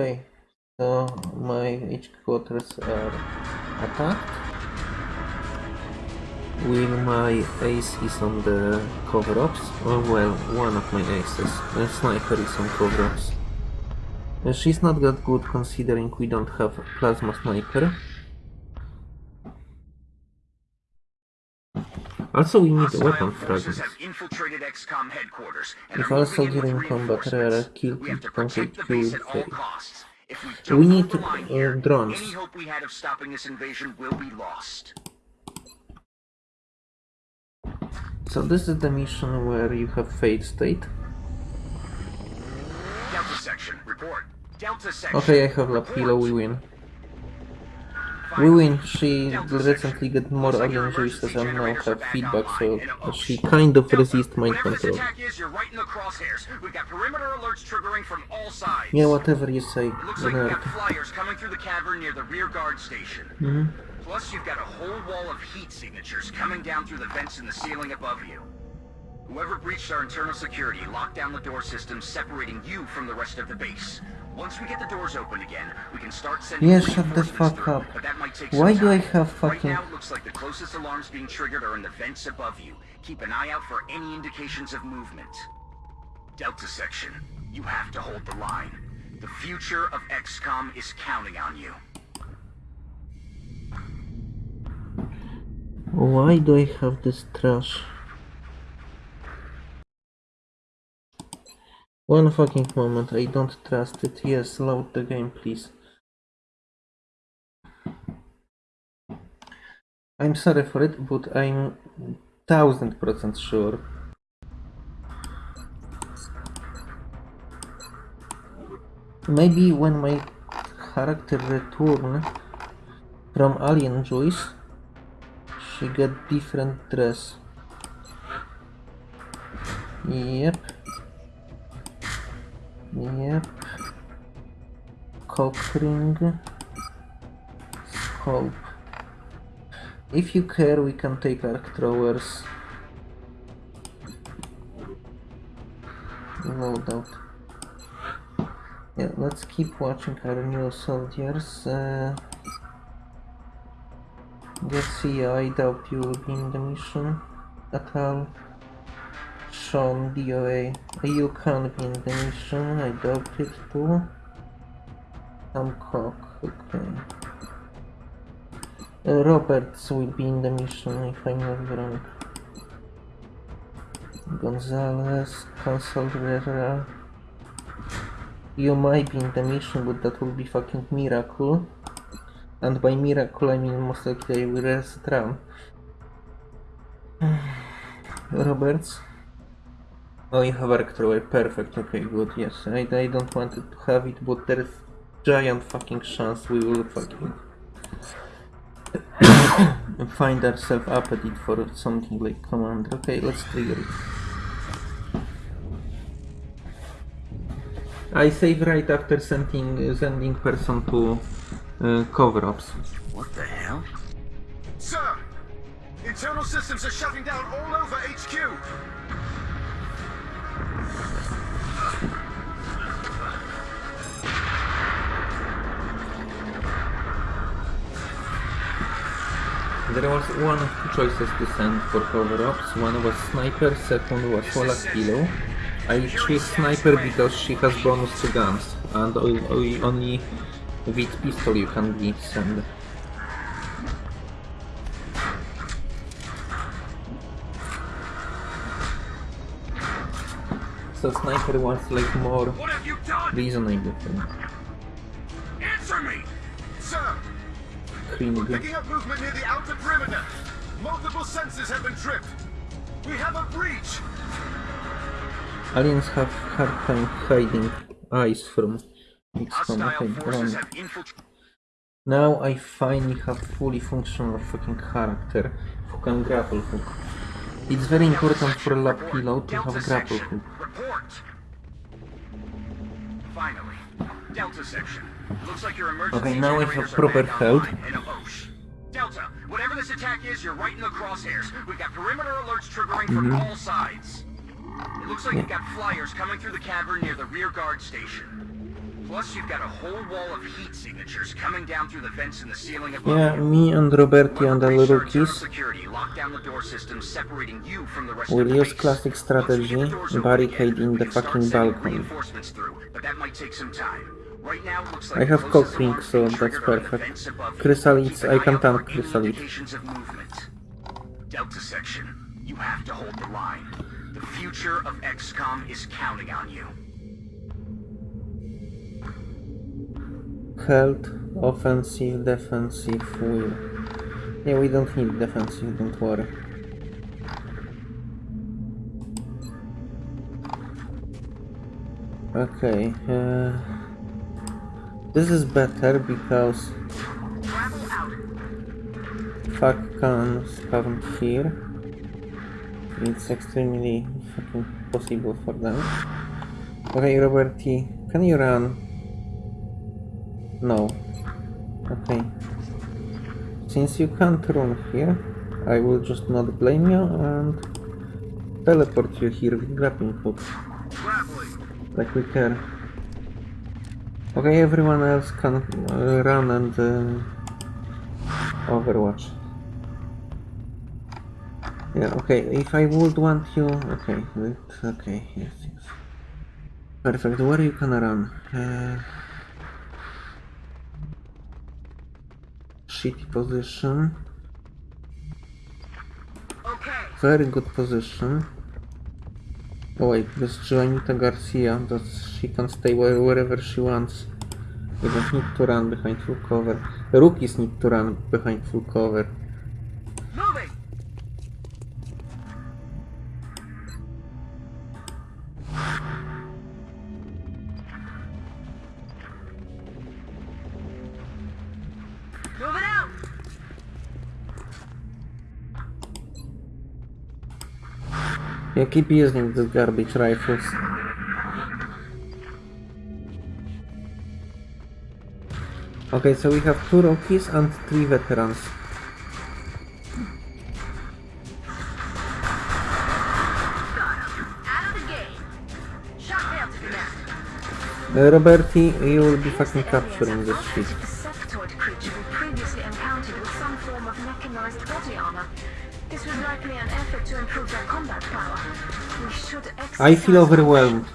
Okay, so my HQ quarters are attacked. With my ace is on the Covert Ops, or well, one of my aces. The sniper is on Covert Ops. She's not that good considering we don't have plasma sniper. Also we need weapon Hostile forces fragments. infiltrated XCOM headquarters and If are all soldier in combat reinforcements. are killed, We complete the kill base fail. If we We don't need hold the line uh, drones. any hope we had of stopping this invasion will be lost. So this is the mission where you have fate state. Delta section, report. Delta section. Okay, I have Lapilo, we win. Win, she recently got more alien juices and now have feedback, so she kind of resists mind control. is, right in the crosshairs. We've got perimeter alerts triggering from all sides. Yeah, whatever you say, looks like got nerd. flyers coming through the cavern near the rear guard station. Mhm. Plus, you've got a whole wall of heat signatures coming down through the vents in the ceiling above you. Whoever breached our internal security locked down the door system, separating you from the rest of the base. Once we get the doors open again, we can start sending Yeah, shut the fuck through, up. But that might take Why do I have Right fucking... now, it looks like the closest alarms being triggered are in the vents above you. Keep an eye out for any indications of movement. Delta section, you have to hold the line. The future of XCOM is counting on you. Why do I have this trash? One fucking moment, I don't trust it. Yes, load the game, please. I'm sorry for it, but I'm thousand percent sure. Maybe when my character return from Alien Joyce, she got different dress. Yep. Yep. Cock ring. Scope. If you care, we can take arc throwers. Loadout. Yeah, let's keep watching our new soldiers. Uh, Garcia, I doubt you will be in the mission at all. Sean, DOA, you can be in the mission, I doubt it too. Sam Cock, okay. Uh, Roberts will be in the mission if I'm not wrong. Gonzalez, Consul Herrera. You might be in the mission, but that will be fucking miracle. And by miracle, I mean most likely I will round. Roberts? Oh, you have arc thrower, perfect, okay, good, yes. I, I don't want to have it, but there is giant fucking chance we will fucking find ourselves it for something like commander. Okay, let's trigger it. I save right after sending sending person to uh, Covert Ops. What the hell? Sir! Internal systems are shutting down all over HQ! There was one of two choices to send for Covert Ops. One was sniper, second was Walla Kilo. I choose sniper because she has bonus to guns, and only with pistol you can be send. So sniper was like more What have you done? reasonable thing. Clean Picking up movement near the outer perimeter! Multiple sensors have been tripped! We have a breach! Aliens have hard time hiding eyes from XCOM. Hostile Okay, forces run. have infiltrated. Now I finally have fully functional fucking character who can grapple hook. It's very important for lab pillow to have a grapple hook. Finally, Delta section. Looks like your emergency Okay, now I have proper back health. online in a Osh. Delta, whatever this attack is, you're right in the crosshairs. We've got perimeter alerts triggering from Mhm. all sides. It looks like you've got flyers coming through the cavern near the rear guard station. Plus, you've got a whole wall of heat signatures coming down through the vents in the ceiling above Yeah, me and Roberti and the little our security locked down the door system separating you from the rest the use classic strategy, barricade in the fucking balcony. but that might take some time. Right now, it looks like I have the cold closest drink, alarms so that's triggered are in the perfect. Chrysalids, I can tank any Chrysalids. indications of movement. Delta section, you have to hold the line. The future of XCOM is counting on you. Health, offensive, defensive, will. Yeah, we don't need defensive, don't worry. Okay, uh, this is better because fuck can spawn here. It's extremely fucking possible for them. Okay, Roberti, can you run? No. Okay. Since you can't run here, I will just not blame you and teleport you here with grappling hook. Like we care. Okay, everyone else can uh, run and uh, Overwatch. Yeah, okay, if I would want you... Okay, wait, okay, yes, yes. Perfect, where you can run? Uh, shitty position. Okay. Very good position. Oh wait, this is Joanita Garcia, that she can stay where, wherever she wants. We don't need to run behind full cover. Rookies need to run behind full cover. Moving Yeah, keep using the garbage rifles. Okay, so we have two rookies and three veterans. Uh, Roberti, you will be fucking capturing this shit. I feel overwhelmed.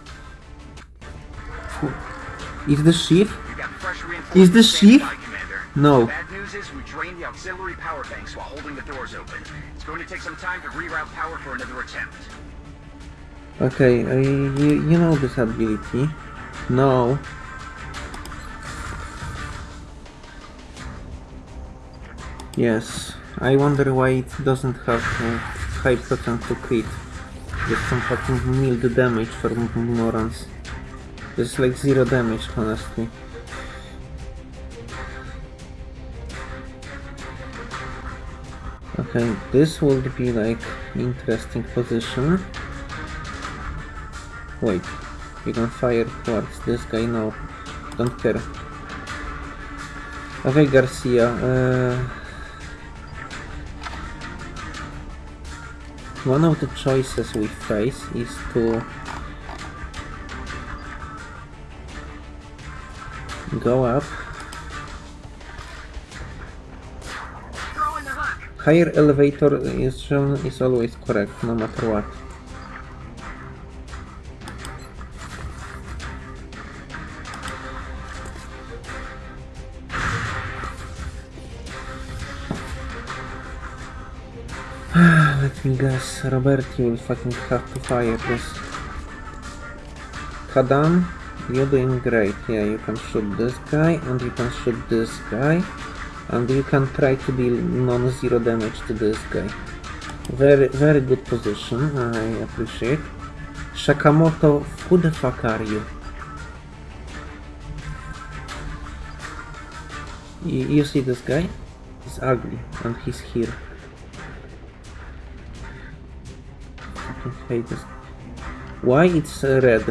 Is the chief? You got fresh Is the this standing Chief? by, Commander. No. The bad news is we drained the auxiliary power banks while holding the doors open. It's going to take some time to reroute power for another attempt. Okay, uh, you, you know this ability. No. Yes, I wonder why it doesn't have uh, high percent to crit. Just some fucking mild damage for m- morons. It's like zero damage, honestly. Okay, this would be like interesting position. Wait, you can fire towards this guy now. Don't care. Okay, Garcia. Uh, one of the choices we face is to go up. Higher elevator is always correct, no matter what. Guess, Roberti will fucking have to fire this. Kadam, you're doing great. Yeah, you can shoot this guy, and you can shoot this guy, and you can try to deal non-zero damage to this guy. Very, very good position, I appreciate. Sakamoto, who the fuck are you? You, you see this guy? He's ugly, and he's here. This. Why it's uh, red?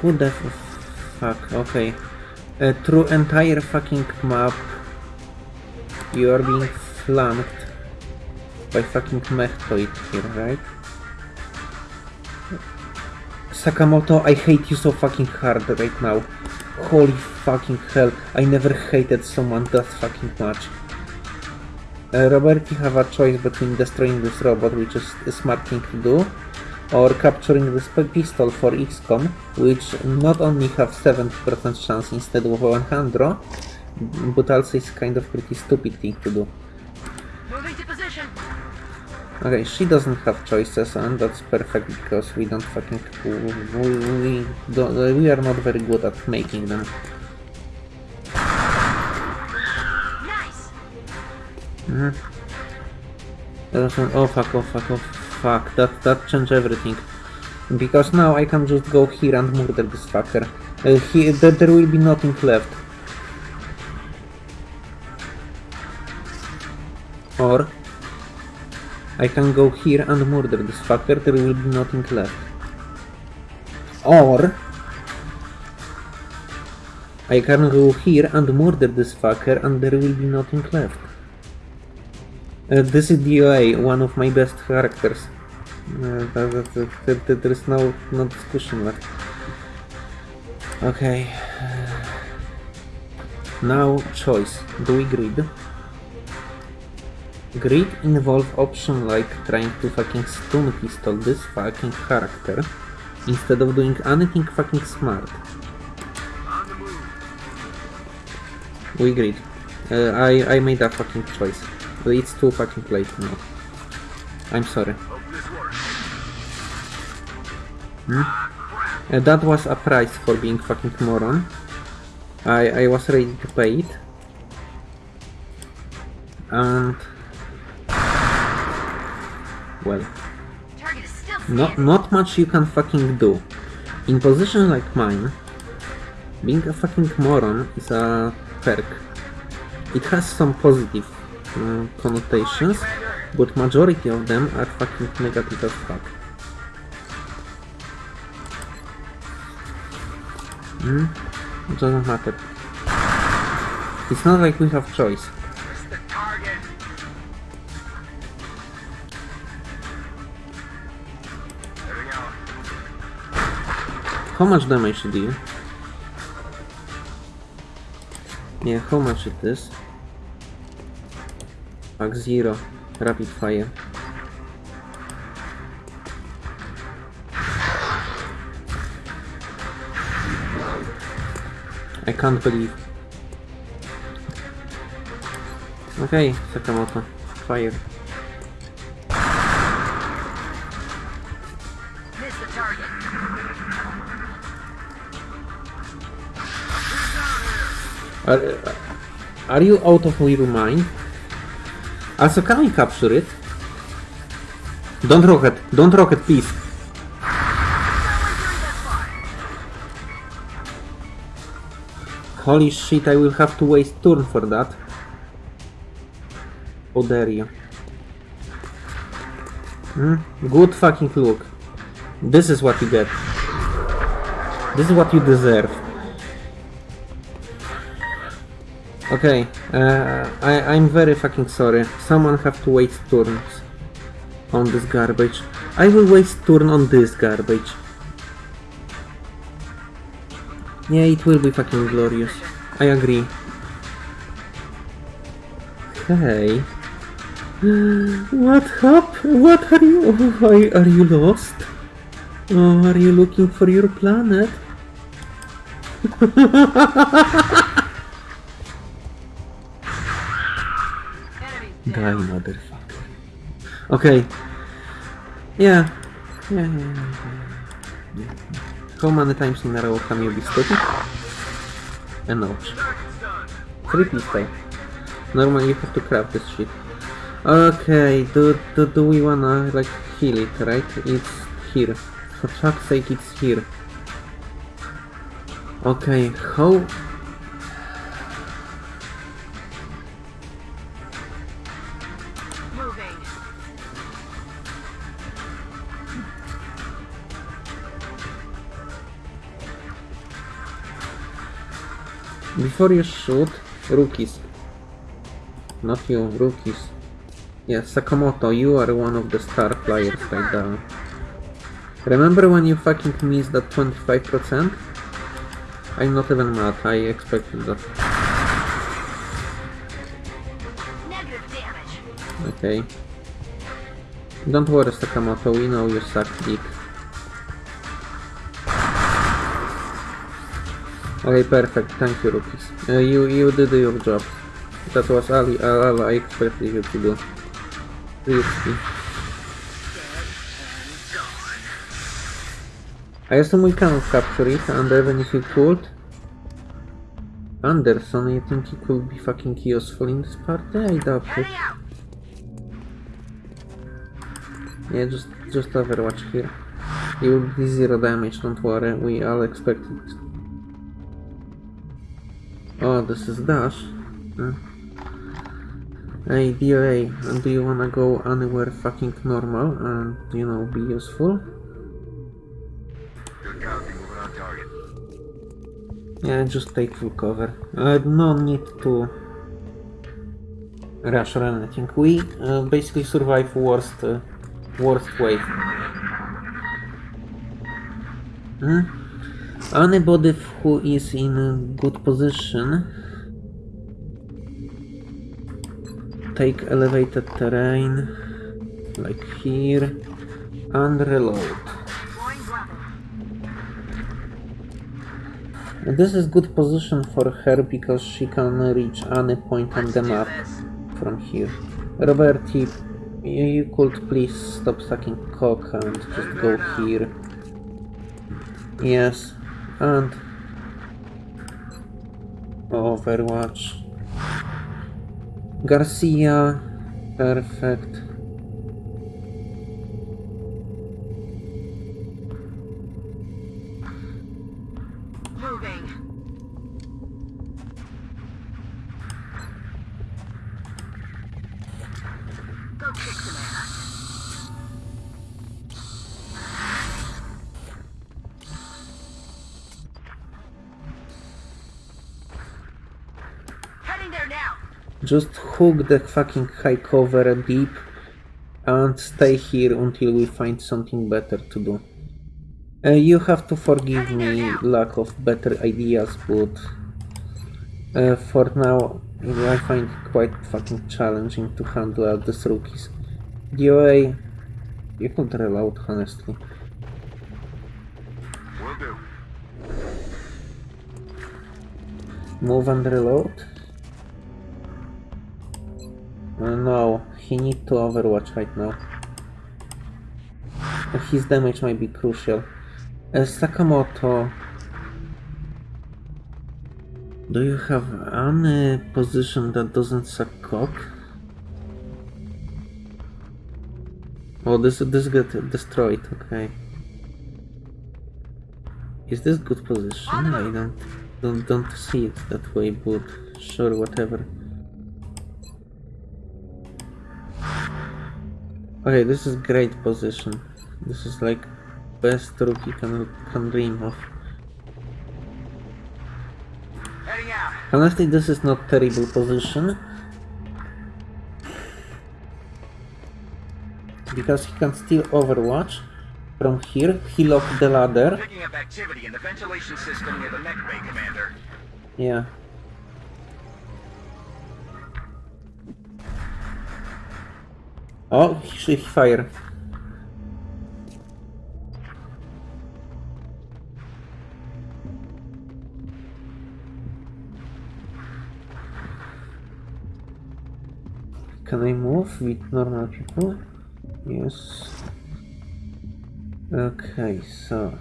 Who the fuck? Okay. Uh, through entire fucking map, you are being flanked by fucking Mechtoid here, right? Sakamoto, I hate you so fucking hard right now. Holy fucking hell, I never hated someone that fucking much. Uh, Robert, you have a choice between destroying this robot, which is a smart thing to do, or capturing this pistol for XCOM, which not only have 70% chance instead of 100, but also is kind of pretty stupid thing to do. Moving to position. Okay, she doesn't have choices, and that's perfect because we don't fucking we, we, don't, we are not very good at making them. An- Oh fuck! Oh fuck! Oh fuck! That that changed everything. Because now I can just go here and murder this fucker. Uh, he, there will be nothing left. Or I can go here and murder this fucker. There will be nothing left. Or I can go here and murder this fucker and there will be nothing left. Uh, this is DOA, one of my best characters. Uh, that- that- that- there is no, no discussion left. Okay. Now choice. Do we grid? Grid involve option like trying to fucking stun pistol this fucking character instead of doing anything fucking smart. We agreed. Uh, I, I made that fucking choice. It's too fucking late now. I'm sorry. Works. Uh, that was a price for being fucking moron. I, I was ready to pay it. And... Well, Target is still not, not much you can fucking do. In position like mine, being a fucking moron is a perk. It has some positive uh, connotations, but majority of them are fucking negative as fuck. Hmm? It doesn't matter. It's not like we have choice. How much damage do you? Yeah, how much it is? Pack zero. Rapid fire. I can't believe. Okay, Sakamoto. Fire. Miss the target. Are, are you out of your mind? Also, can we capture it? Don't rocket, don't rocket, please. Holy shit, I will have to waste turn for that. How dare you. Hmm? Good fucking look. This is what you get. This is what you deserve. Okay, uh, I, I'm very fucking sorry. Someone have to waste turns on this garbage. I will waste turn on this garbage. Yeah, it will be fucking glorious. I agree. Hey. What up? What are you? Are, are you lost? Oh, are you looking for your planet? Die, motherfucker. Okay. Yeah. Yeah, yeah, yeah. How many times in a row can you be stupid? And ouch. Three pistol. Normally you have to craft this shit. Okay, do, do, do we wanna like heal it, right? It's here. For fuck's sake, it's here. Okay, how... Before you shoot, rookies. Not you, rookies. Yes, Sakamoto, you are one of the star flyers right now. Remember when you fucking missed that 25%? I'm not even mad, I expected that. Okay. Don't worry, Sakamoto, we know you suck dick. Okay, perfect, thank you, rookies. Uh, you, you did your job. That was all, all, all I expected you to do. Seriously. I assume we cannot capture it, and even if you could... Anderson, you think he could be fucking useful in this party? I doubt it. Yeah, just just Overwatch here. You will be zero damage, don't worry, we all expected. Oh, this is Dash. Huh? Hey, DOA, do you wanna go anywhere fucking normal and, you know, be useful? Yeah, just take full cover. Uh, no need to rush or anything. We uh, basically survive worst, uh, worst wave. Hmm? Anybody who is in good position take elevated terrain like here and reload. This is good position for her because she can reach any point on the map from here. Roberti, you could please stop sucking cock and just go here. Yes, and oh, Overwatch. Garcia, perfect. Just hook the fucking high cover deep and stay here until we find something better to do. Uh, you have to forgive me lack of better ideas, but uh, for now I find it quite fucking challenging to handle all these rookies. DOA, you could reload honestly. Move and reload? Uh, no, he need to overwatch right now. His damage might be crucial. Uh, Sakamoto, do you have any position that doesn't suck cock? Oh, this this get destroyed. Okay. Is this good position? I don't don't don't see it that way, but sure, whatever. Okay, this is great position. This is like best rookie can can dream of. Honestly, this is not terrible position. Because he can still overwatch from here. He locked the ladder. Picking up activity in the ventilation system near the mech bay, Commander. Yeah. Oh, he, he fire. Can I move with normal people? Yes. Okay, so.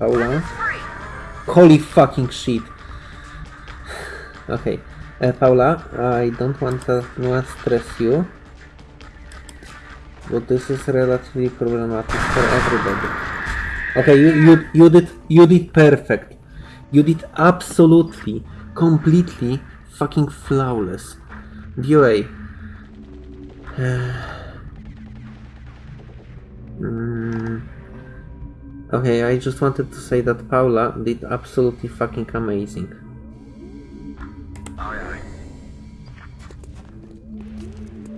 Weapons free. Holy fucking shit. Okay, uh, Paula, I don't want to stress you, but this is relatively problematic for everybody. Okay, you you you did you did perfect. You did absolutely, completely, fucking flawless. DOA. mm. Okay, I just wanted to say that Paula did absolutely fucking amazing. Aye, aye.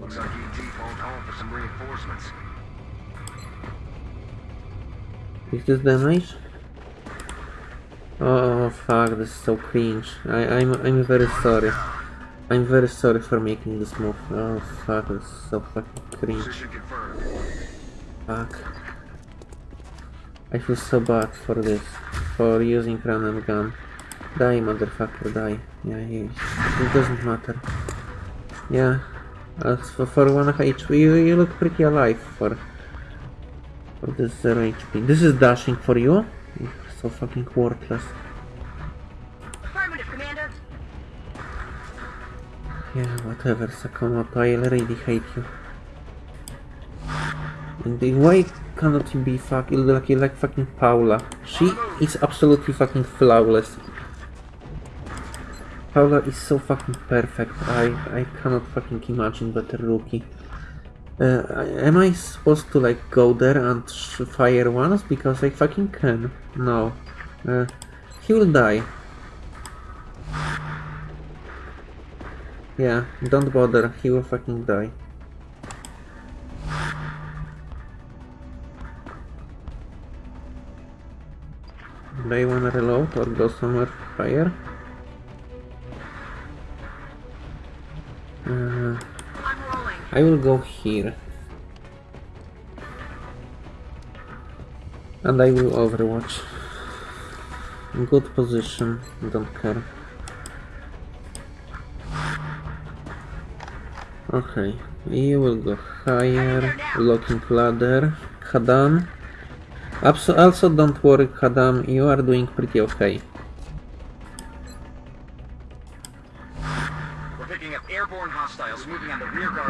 Looks like ET phoned home for some reinforcements. Is this damage? Oh fuck, this is so cringe. I, I'm I'm very sorry. I'm very sorry for making this move. Oh fuck, this is so fucking cringe. Fuck. I feel so bad for this. For using random gun. Die, motherfucker, die. Yeah, he, it doesn't matter. Yeah. As for, for 1 HP, you, you look pretty alive for, for this 0 HP. This is dashing for you? You're so fucking worthless. Yeah, whatever, Sakamoto, I already hate you. And why cannot you be fucking like, like fucking Paula? She is absolutely fucking flawless. Paula is so fucking perfect. I I cannot fucking imagine better rookie. Uh, am I supposed to like go there and fire once because I fucking can? No. Uh, he will die. Yeah, don't bother. He will fucking die. Do I wanna reload or go somewhere higher? Uh. I will go here. And I will overwatch. Good position, don't care. Okay, you will go higher, locking ladder. Kadam. Also don't worry, Kadam, you are doing pretty okay.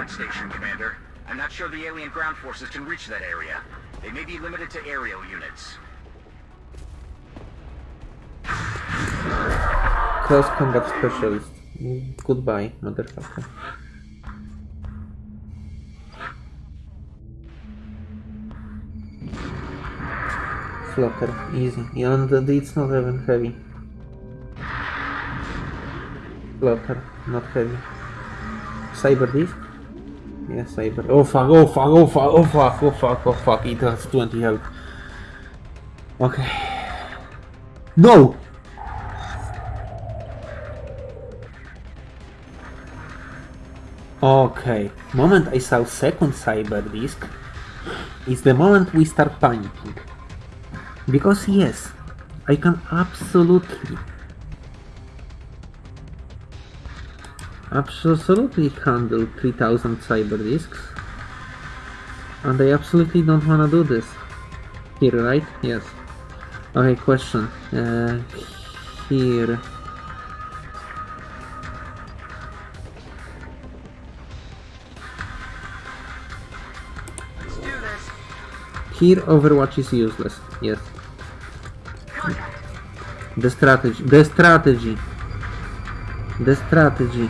Guard station, Commander. I'm not sure the alien ground forces can reach that area. They may be limited to aerial units. Close combat specialist. Goodbye, motherfucker. Flotter, easy. And it's not even heavy. Flotter, not heavy. Cyber disc? Yeah, cyber. Oh fuck, oh fuck, oh fuck, oh fuck, oh fuck, oh fuck. It has 20 health. Okay. No! Okay, moment I saw second cyber disk is the moment we start panicking. Because yes, I can absolutely absolutely handle 3000 cyber disks and I absolutely don't wanna do this. Here, right? Yes. Okay, question. Uh, here. Let's do this. Here Overwatch is useless. Yes. The strategy. The strategy. The strategy.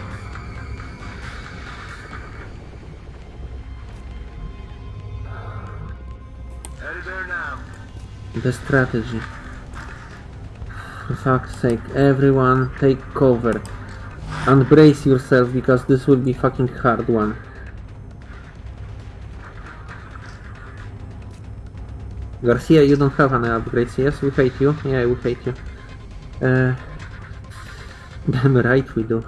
The strategy. For fuck's sake, everyone take cover. And brace yourself because this will be fucking hard one. Garcia, you don't have any upgrades, yes? We hate you. Yeah, we hate you. Uh, damn right we do.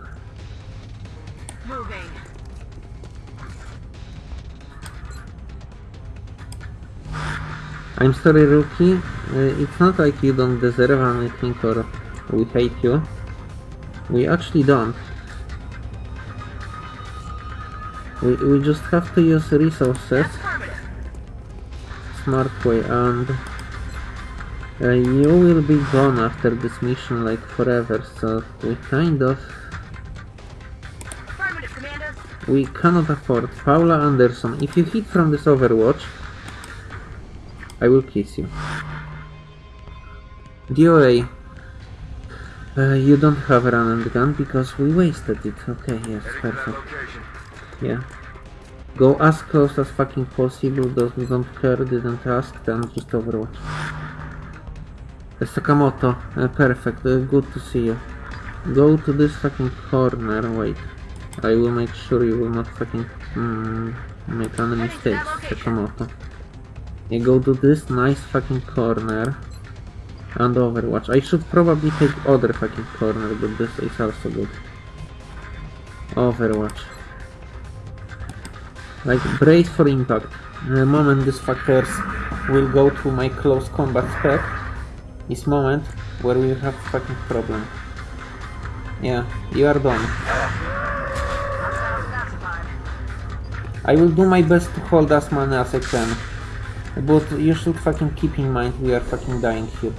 I'm sorry, Rookie. Uh, it's not like you don't deserve anything or we hate you. We actually don't. We, we just have to use resources smart way and uh, you will be gone after this mission like forever so we kind of we cannot afford Paula Anderson if you hit from this overwatch I will kiss you. DOA uh, you don't have a run and gun because we wasted it. Okay yes Heading to that perfect. yeah. Go as close as fucking possible. Those who don't care didn't ask then just overwatch. Uh, Sakamoto, uh, perfect, uh, good to see you. Go to this fucking corner, wait. I will make sure you will not fucking mm, make any mistakes, Sakamoto. I go to this nice fucking corner and Overwatch. I should probably take other fucking corner, but this is also good. Overwatch. Like brace for impact. The moment these fuckers will go to my close combat spec is moment where we have fucking problem. Yeah, you are done. I will do my best to hold as many as I can. But you should fucking keep in mind we are fucking dying here.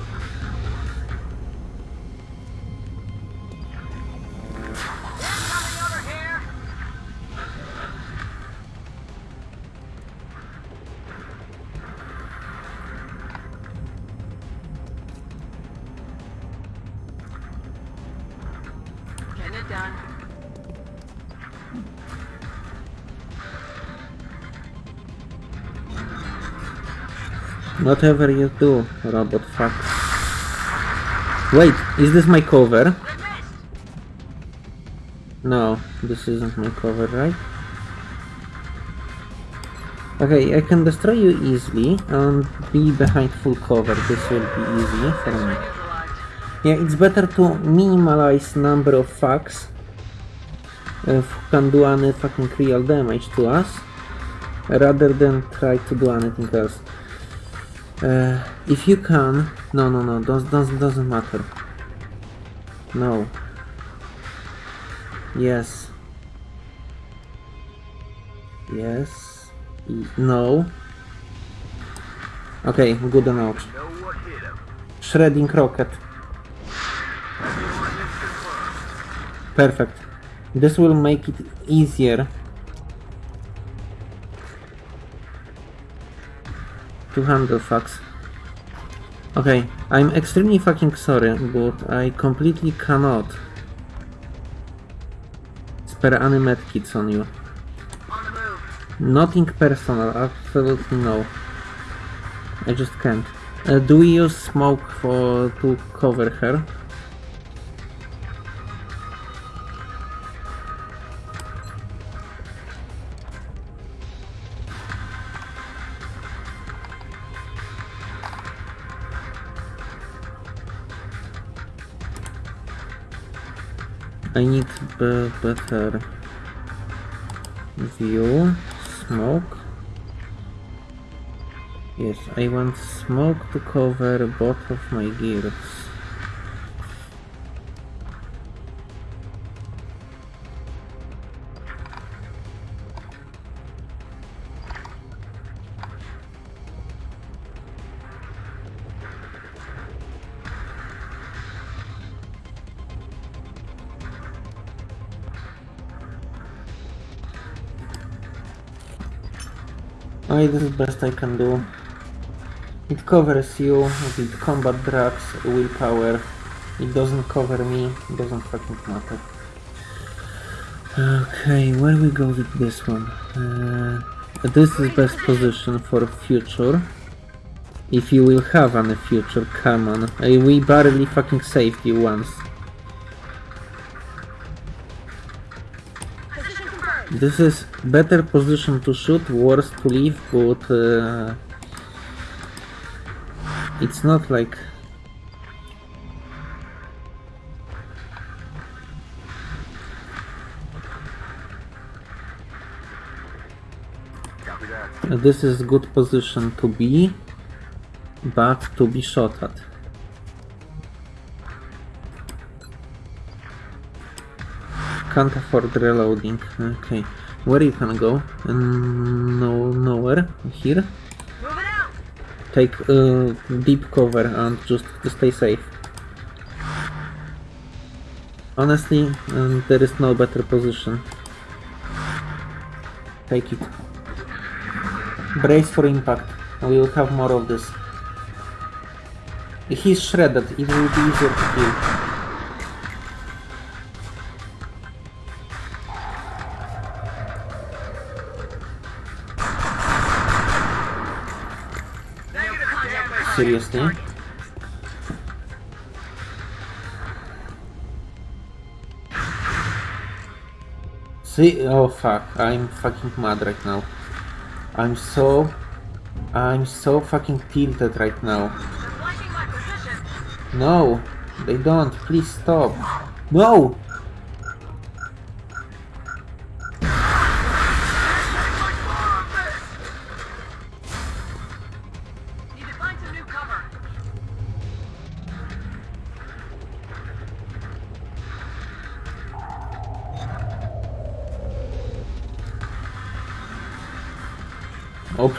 Getting it done. Whatever you do, robot fuck. Wait, is this my cover? No, this isn't my cover, right? Okay, I can destroy you easily and be behind full cover. This will be easy for me. Yeah, it's better to minimize number of fucks who can do any fucking real damage to us rather than try to do anything else. Uh, if you can, no, no, no, does doesn't doesn't matter. No. Yes. Yes. No. Okay, good enough. Shredding rocket. Perfect. This will make it easier to handle fucks. Okay, I'm extremely fucking sorry, but I completely cannot spare any medkits on you. Nothing personal, absolutely no. I just can't. Uh, do we use smoke for to cover her? I need be better view smoke yes I want smoke to cover both of my gears This is best I can do. It covers you with combat drugs, willpower. It doesn't cover me, it doesn't fucking matter. Okay, where we go with this one? Uh, this is best position for future. If you will have any future, come on. We barely fucking saved you once. This is better position to shoot, worse to leave, but uh, it's not like this is good position to be, but to be shot at. Can't afford reloading. Okay, where you can go? No, nowhere. Here. Take uh, deep cover and just stay safe. Honestly, um, there is no better position. Take it. Brace for impact. We will have more of this. He's shredded. It will be easier to kill. See? Oh fuck, I'm fucking mad right now. I'm so I'm so fucking tilted right now. No, they don't. Please stop. No!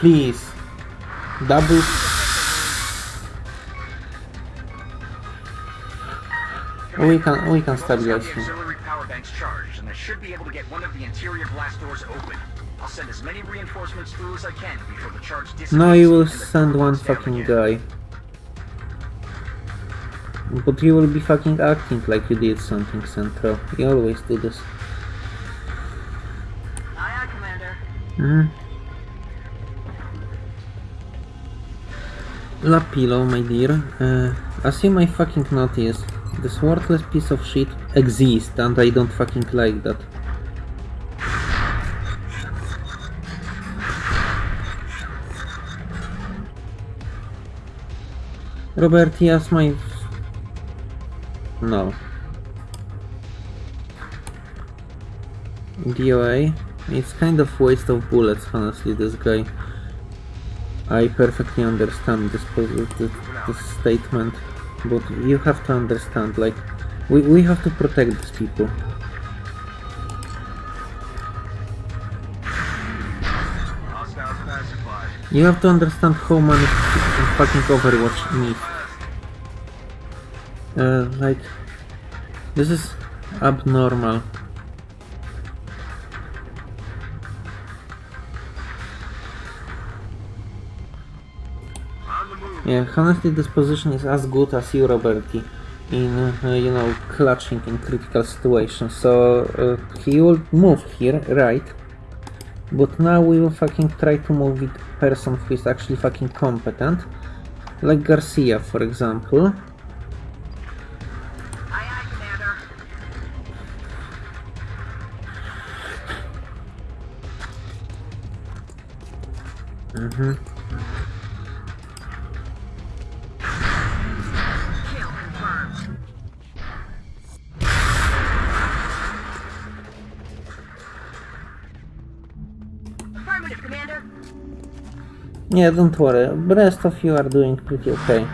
Please. Double. We can we can Roland's got stabilize him. power banks charged, and I should be able to get one of the interior glass doors open. I'll send as many reinforcements through as I can before the charge dissipates. No, you will send one fucking again. guy. But you will be fucking acting like you did something, Central. You always do this. Aye, aye, Commander. Hmm? Hmm. Lapilo, my dear, uh, you may fucking notice, this worthless piece of shit exists and I don't fucking like that. Robert, yes, my... No. DOA? It's kind of waste of bullets, honestly, this guy. I perfectly understand this, this, this statement, but you have to understand, like, we, we have to protect these people. You have to understand how many fucking Overwatch need. Uh, like, this is abnormal. Yeah, honestly, this position is as good as you, Roberti, in uh, you know clutching in critical situations. So uh, he will move here, right? But now we will fucking try to move with person who is actually fucking competent, like Garcia, for example. Aye, Yeah, don't worry. The rest of you are doing pretty okay.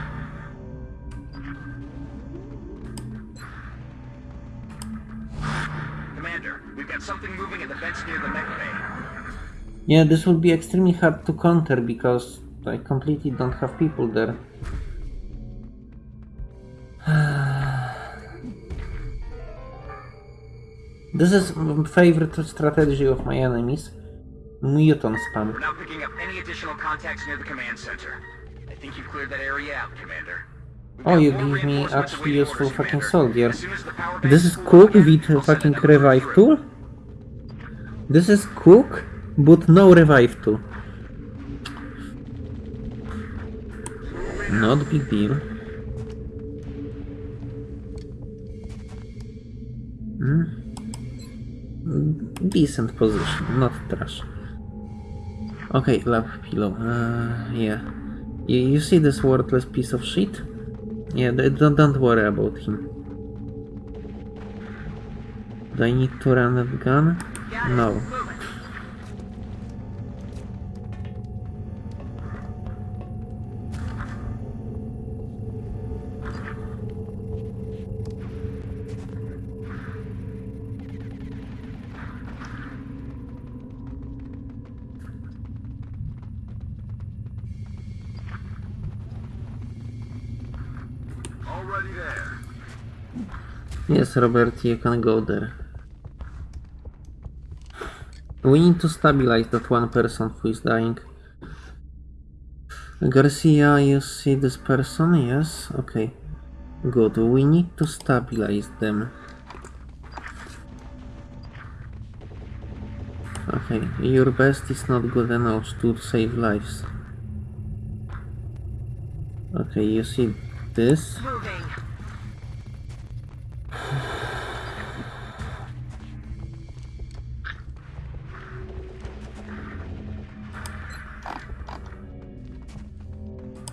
Commander, we've got something moving in the vents near the mech bay. Yeah, this will be extremely hard to counter because I completely don't have people there. this is my favorite strategy of my enemies. Muton spam. We're not picking up any additional contacts near the command center. I think you've cleared that area out, Commander. We've Oh, you give me actually useful fucking soldier. As as This is cook with I'll a fucking revive tool? This is cook, but no revive tool. Not big deal. Hmm. Decent position, not trash. Okay, love pillow. Uh, yeah. You, you see this worthless piece of shit? Yeah, don't, don't worry about him. Do I need to run that gun? No. Robert, you can go there. We need to stabilize that one person who is dying. Garcia, you see this person? Yes? Okay. Good. We need to stabilize them. Okay, your best is not good enough to save lives. Okay, you see this? Moving.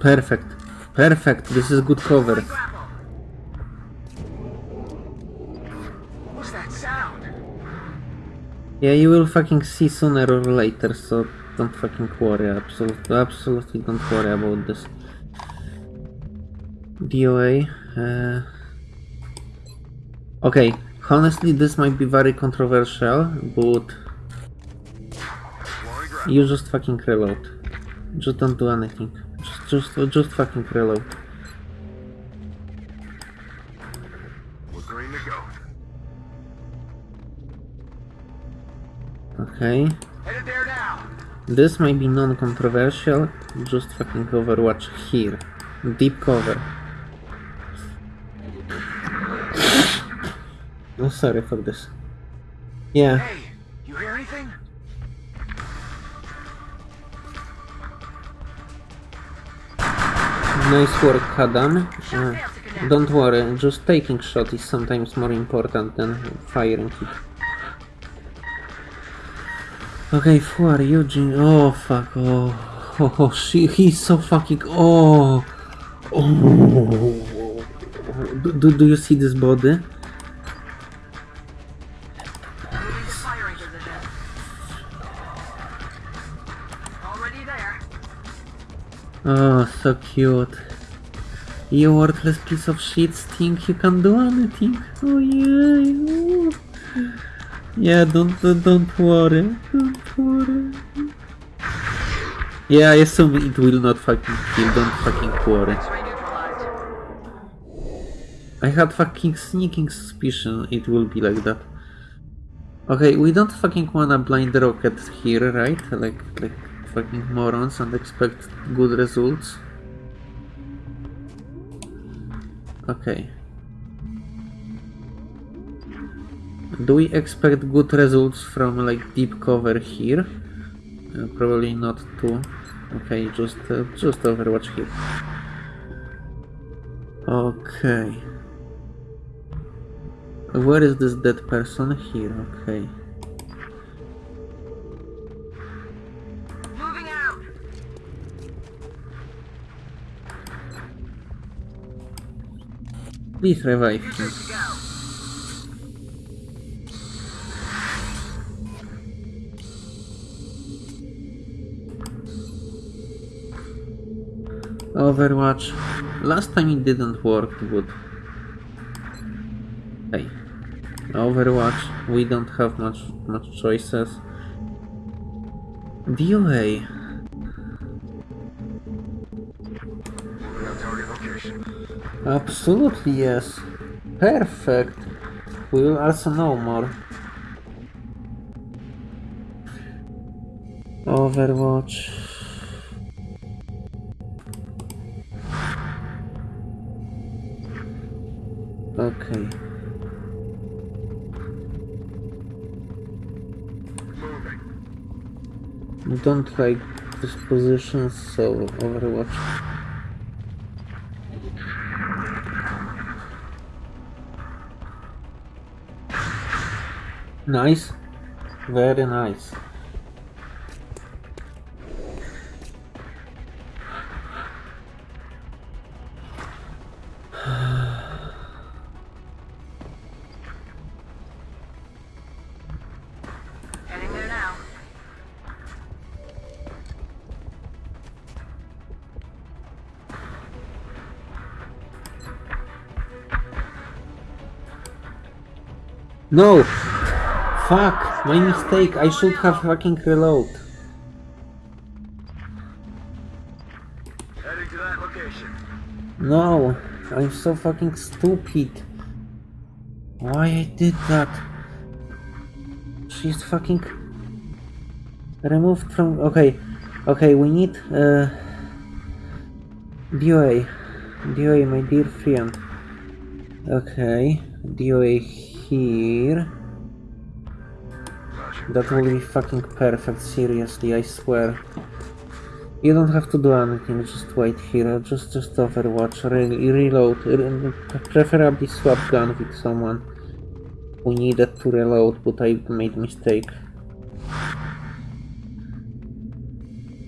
Perfect. Perfect. This is good cover. What's that sound? Yeah, you will fucking see sooner or later, so don't fucking worry. Absolutely, absolutely don't worry about this. DOA. Uh... Okay, honestly, this might be very controversial, but you just fucking reload. Just don't do anything. Just, just, just fucking reload. We're green to go. Okay. Headed there now. This might be non-controversial. Just fucking Overwatch here. Deep cover. Oh, sorry for this. Yeah, Hey, nice work, Adam. Uh, don't worry, just taking shot is sometimes more important than firing it. Okay, who are you, Jin? Oh, fuck, oh. Oh, oh she, he's so fucking, oh. Oh. Do, do, do you see this body? Oh, so cute. You worthless piece of shit think you can do anything. Oh yeah. Yeah, don't don't, don't worry. Don't worry. Yeah, I assume it will not fucking kill, don't fucking worry. I had fucking sneaking suspicion it will be like that. Okay, we don't fucking wanna blind rocket here, right? Like like fucking morons and expect good results. Okay. Do we expect good results from like deep cover here? Uh, probably not too. Okay, just uh, just Overwatch here. Okay. Where is this dead person? Here, okay. Please revive him. Overwatch. Last time it didn't work good. Hey. Overwatch. We don't have much much choices. DOA. Absolutely yes. Perfect. We will also know more. Overwatch. Okay. Don't like this position, so Overwatch. Nice. Very nice. Heading there now. No! Fuck! My mistake. I should have fucking reload. No! I'm so fucking stupid. Why I did that? She's fucking removed from. Okay, okay. We need uh, DOA, DOA, my dear friend. Okay, DOA here. That will be fucking perfect, seriously, I swear. You don't have to do anything, just wait here, just just overwatch, really, reload, re preferably swap gun with someone. We needed to reload, but I made mistake.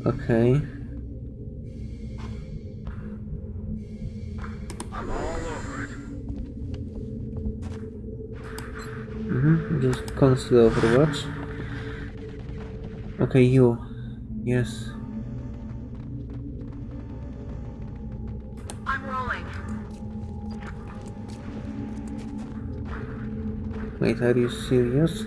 Okay. Mm -hmm. Just conceal overwatch. Okay, you. Yes. I'm rolling. Wait, are you serious?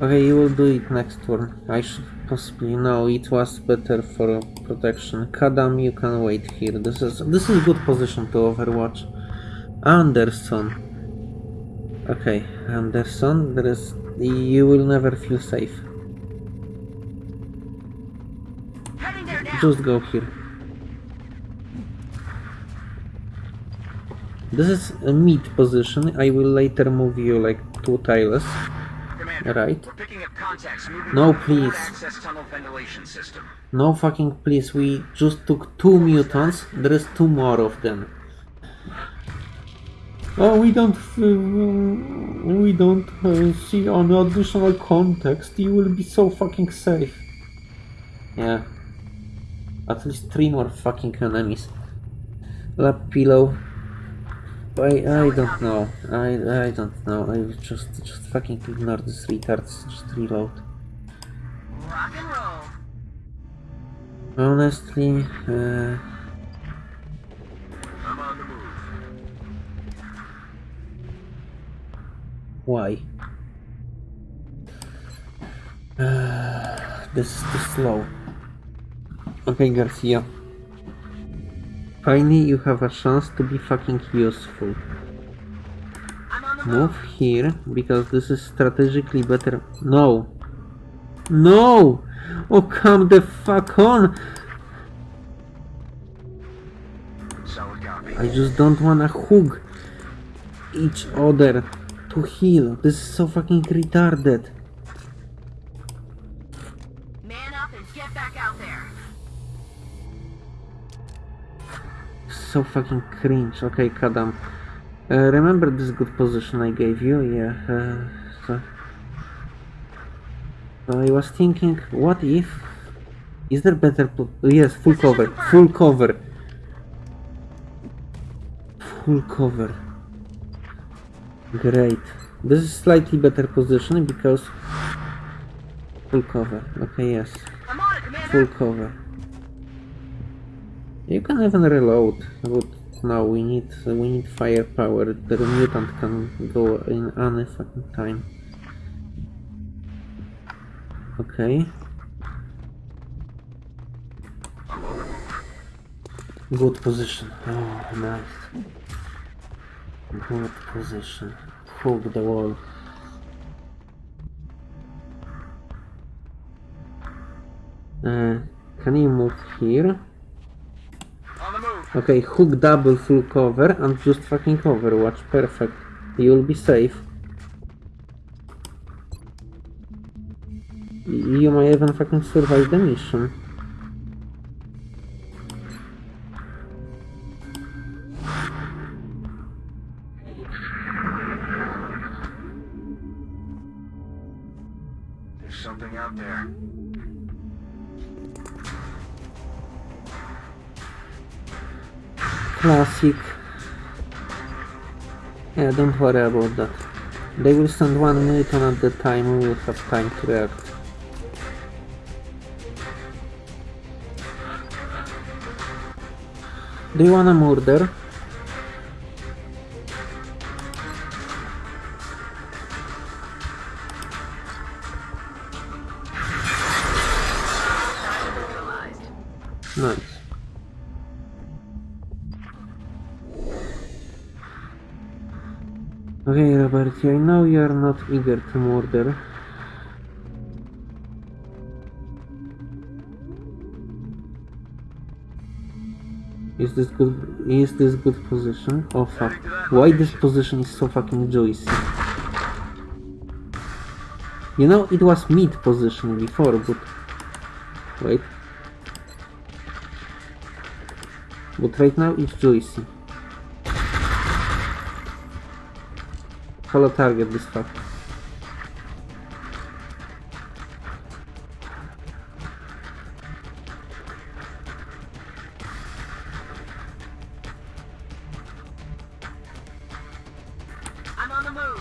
Okay, you will do it next turn. I should possibly know it was better for protection. Kadam, you can wait here. This is this is good position to overwatch. Anderson. Okay, Anderson, there is you will never feel safe. Heading there now. Just go here. This is a mid position. I will later move you like two tiles. Right. we're picking up contacts moving No, the please. access tunnel ventilation system. No fucking please, we just took two Mutons, there is two more of them. Oh, we don't, uh, we don't uh, see on additional context, you will be so fucking safe. Yeah. At least three more fucking enemies. Lapilo. I, I don't know. I, I don't know. I just, just fucking ignore this retards. Just reload. Rock and roll. Honestly, uh, why? Uh, this is too slow. Okay, Garcia. Finally, you have a chance to be fucking useful. Move here, because this is strategically better. No! No! Oh, come the fuck on! I just don't wanna hook each other to heal. This is so fucking retarded. Man up and get back out there. So fucking cringe. Okay, Kadam. Uh, remember this good position I gave you? Yeah. Uh, so, so I was thinking, what if? Is there better? po- yes, full cover. Full cover. Full cover. Great. This is slightly better position because full cover. Okay, yes. I'm on it, Commander. Full cover. You can even reload. But no, we need we need firepower. The Muton can go in any fucking time. Okay. Good position. Oh, nice. Good position. Hook the wall. Uh, can you move here? On the move. Okay, hook double full cover and just fucking overwatch. Perfect. You'll be safe. You might even fucking survive the mission. Classic. Yeah, don't worry about that. They will send one minute and at the time, we will have time to react. Do you wanna murder? Okay, Robert, I know you are not eager to murder. Is this good? Is this good position? Oh fuck! Why this position is so fucking juicy? You know, it was mid position before, but wait. But right now it's juicy. Follow target this fuck. I'm on on the move.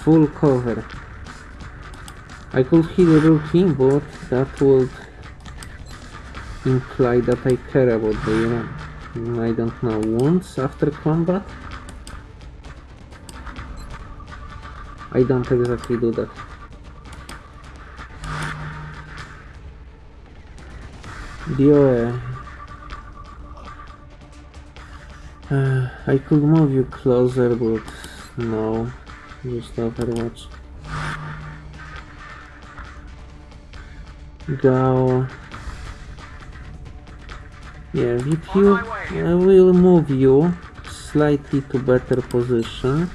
Full cover. I could heal a rookie, but that would imply that I care about the, uh, I don't know, wounds after combat? I don't exactly do that. DOA. Uh, I could move you closer, but no. Just Overwatch. Go. Yeah, with you, I will move you slightly to better position.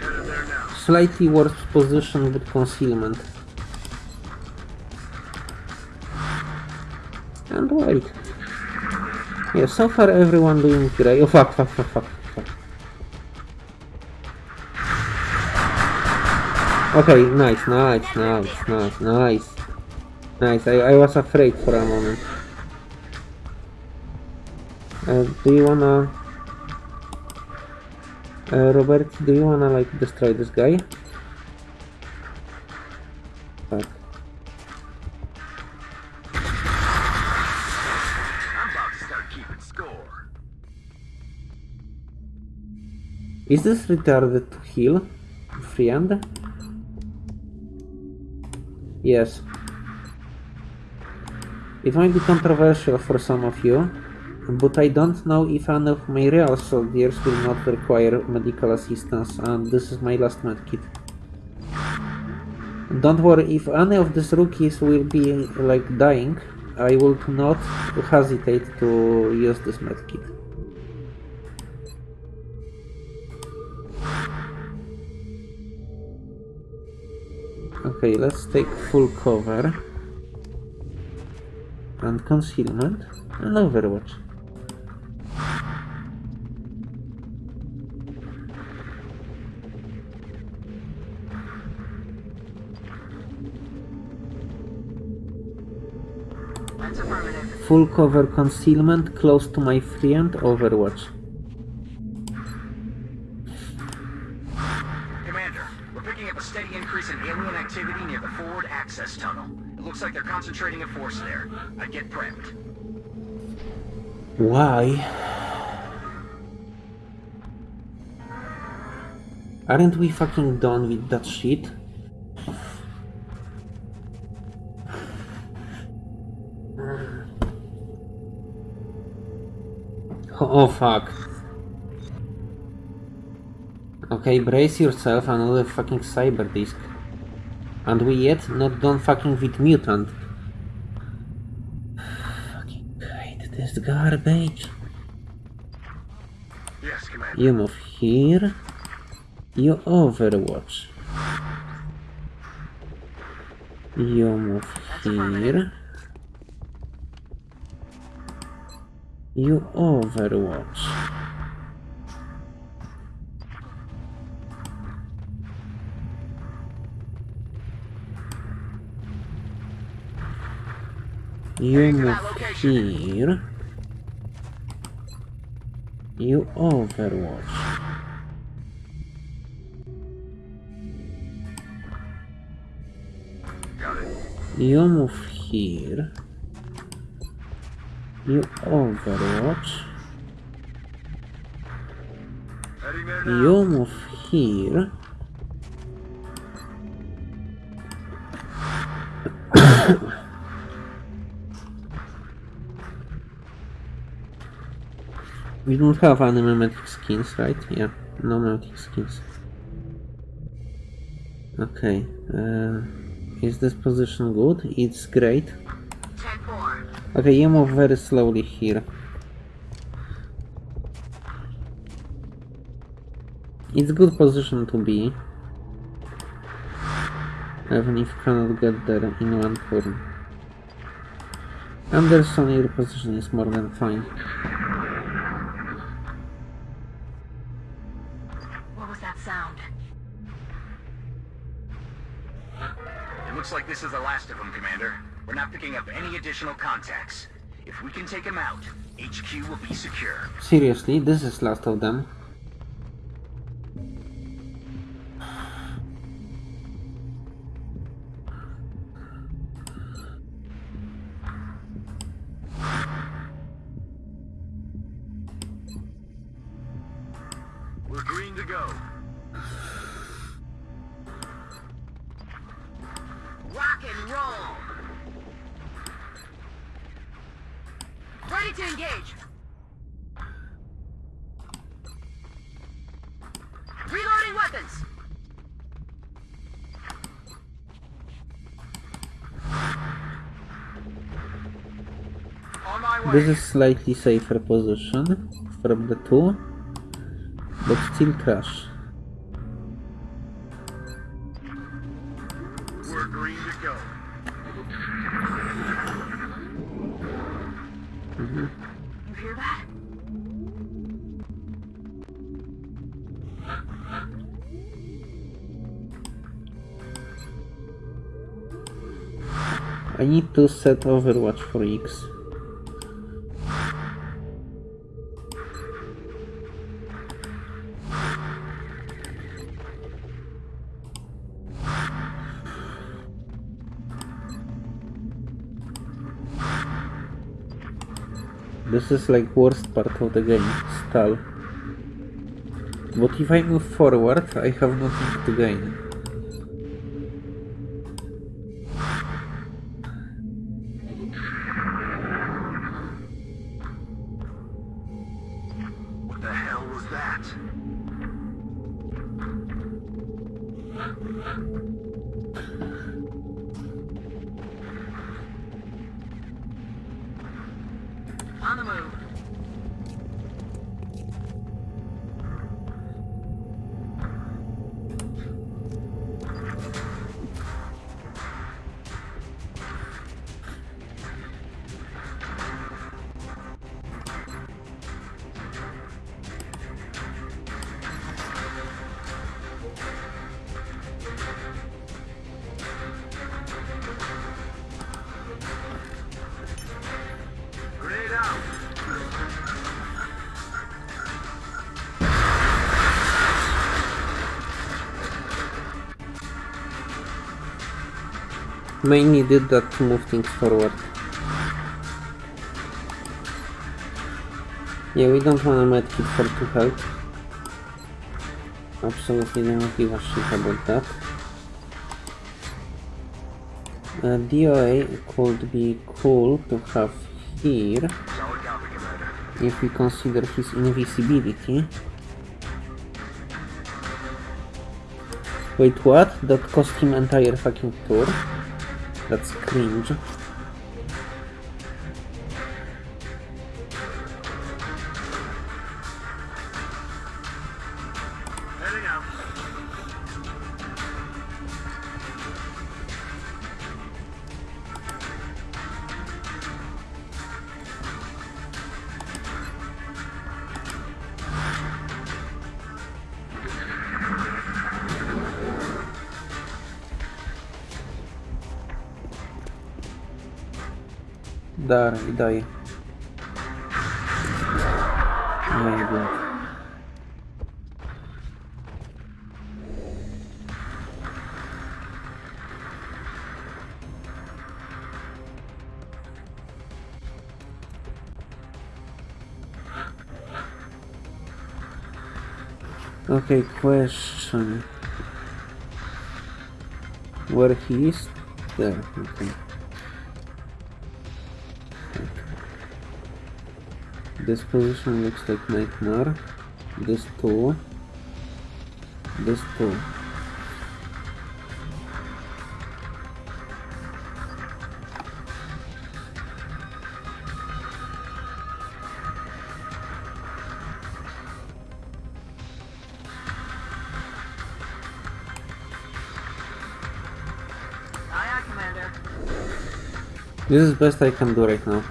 Headed there now. Slightly worse position with concealment. And wait. Yeah, so far everyone doing great. Oh fuck, fuck, fuck, fuck, Okay, nice, nice, nice, nice, nice. Nice, I, I was afraid for a moment. Uh, do you wanna... Uh, Robert, do you wanna like destroy this guy? Fuck. I'm about to start keeping score. Is this retarded to heal? Friend? Yes. It might be controversial for some of you, but I don't know if any of my real soldiers will not require medical assistance, and this is my last medkit. Don't worry, if any of these rookies will be like dying, I will not hesitate to use this medkit. Okay, let's take full cover and concealment and overwatch. Full cover concealment close to my friend overwatch. Looks like they're concentrating a force there. I'd get prepped. Why? Aren't we fucking done with that shit? Oh fuck. Okay, brace yourself, another fucking Cyberdisc. And we yet not done fucking with Muton. Fucking hate this garbage. Yes, Commander. You move here. You overwatch. You move here. You overwatch. You move here. You overwatch. You move here. You overwatch. Heading there now. You move here. We don't have any mimetic skins, right? Yeah, no mimetic skins. Okay, uh, is this position good? It's great. Okay, you move very slowly here. It's good position to be. Even if cannot get there in one turn. Anderson, your position is more than fine. We're not picking up any additional contacts. If we can take them out, HQ will be secure. Seriously, this is last of them. This is slightly safer position from the two, but still crash. We're green to go. Mm-hmm. You hear that? I need to set Overwatch for X. This is like worst part of the game, stall. But if I move forward, I have nothing to gain. Did that to move things forward. Yeah, we don't want a medkit for 2 health. Absolutely don't give a shit about that. Uh, DOA could be cool to have here if we consider his invisibility. Wait, what? That cost him entire fucking tour? That's cringe. Dalej, daj. My god. Okay, question. Where he is? There, okay. This position looks like nightmare. This too. This too. Aye, aye, Commander. This is best I can do right now.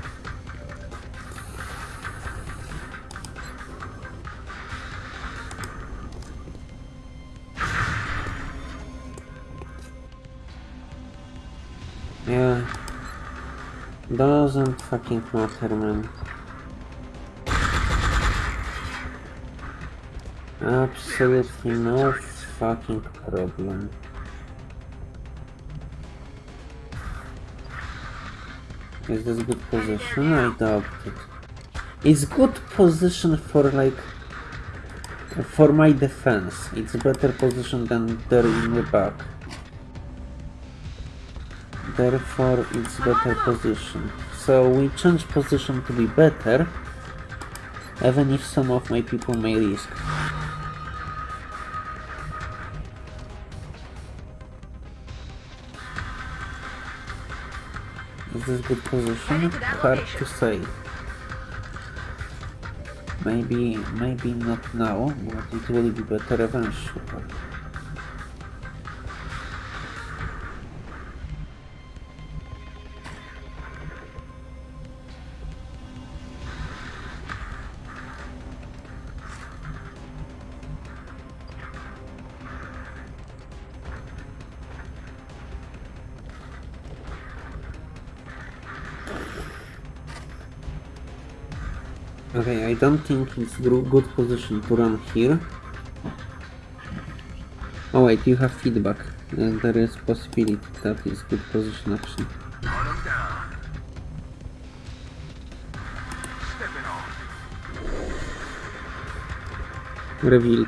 Doesn't fucking matter, man. Absolutely no fucking problem. Is this good position? I doubt it. It's good position for like for my defense. It's better position than there in the back. Therefore it's better position. So we change position to be better even if some of my people may risk. Is this good position? Heading to that Hard to say. Maybe, maybe not now, but it will be better eventually. I don't think it's good position to run here. Oh wait, you have feedback. Uh, there is possibility that is good position actually. Revealed.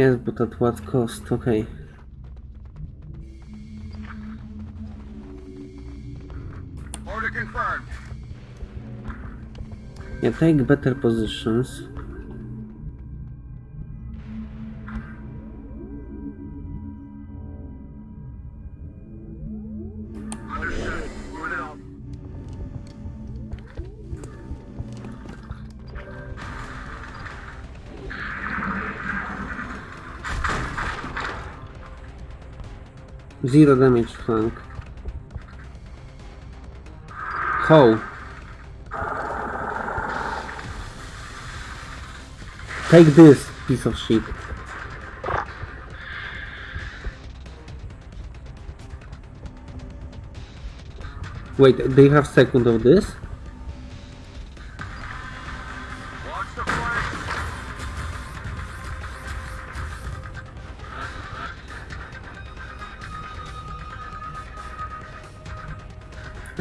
Yes, but at what cost? Okay. Order confirmed. Yeah, take better positions. Zero damage flank. How? Take this, piece of shit. Wait, they have second of this?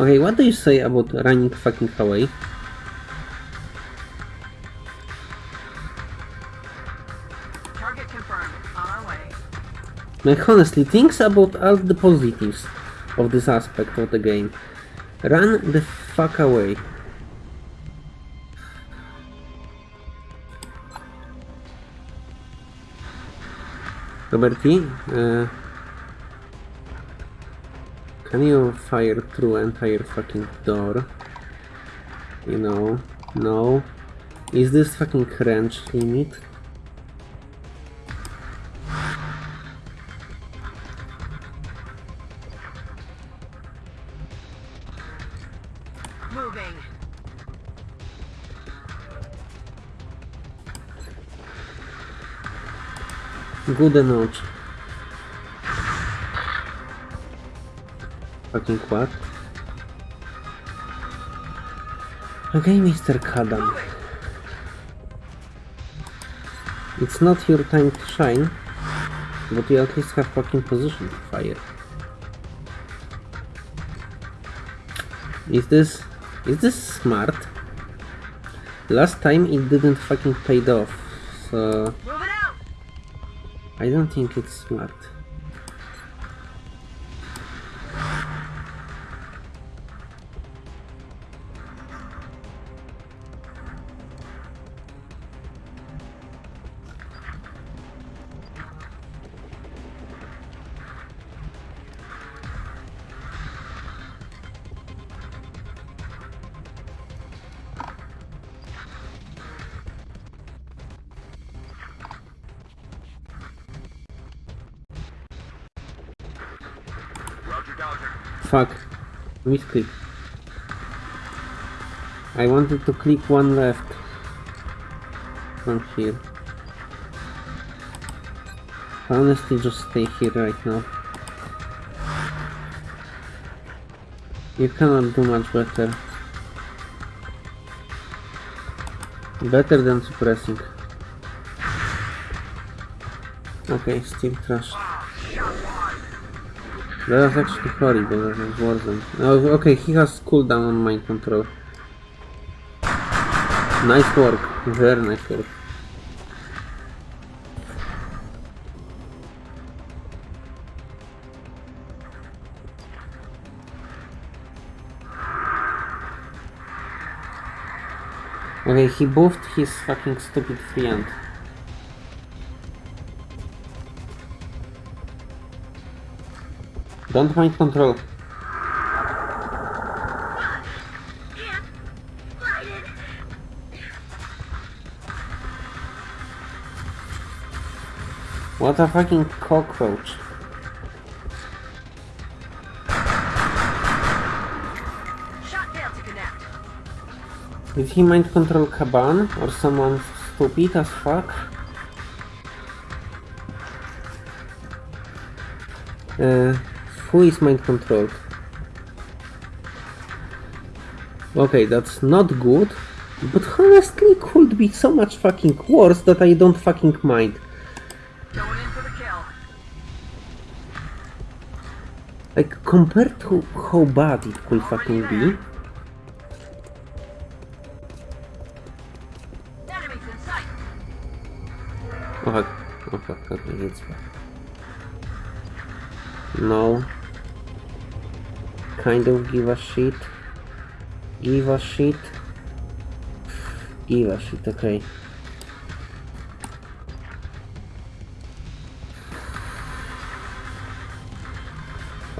Okay, what do you say about running fucking away? Target confirmed. On our way. Like honestly, thinks about all the positives of this aspect of the game. Run the fuck away. Roberti, uh, can you fire through entire fucking door? You know, no. Is this fucking wrench limit? Moving. Good enough. Okay, Mr. Kadam. It's not your time to shine, but you at least have fucking position to fire. Is this... is this smart? Last time it didn't fucking paid off, so... I don't think it's smart. Fuck. Misclick. I wanted to click one left from here. Honestly, just stay here right now. You cannot do much better. Better than suppressing. Okay, still trash. That was actually horrible, that was Warzone. Oh, okay, he has cooldown on mind control. Nice work, very nice work. Okay, he buffed his fucking stupid friend. Don't mind control. What a fucking cockroach. Did he mind control Kaban or someone stupid as fuck? Uh, who is mind controlled? Okay, that's not good, but honestly could be so much fucking worse that I don't fucking mind. Going in for the kill. Like, compared to how bad it could fucking be, Kind of give a shit. Give a shit. Give a shit, okay.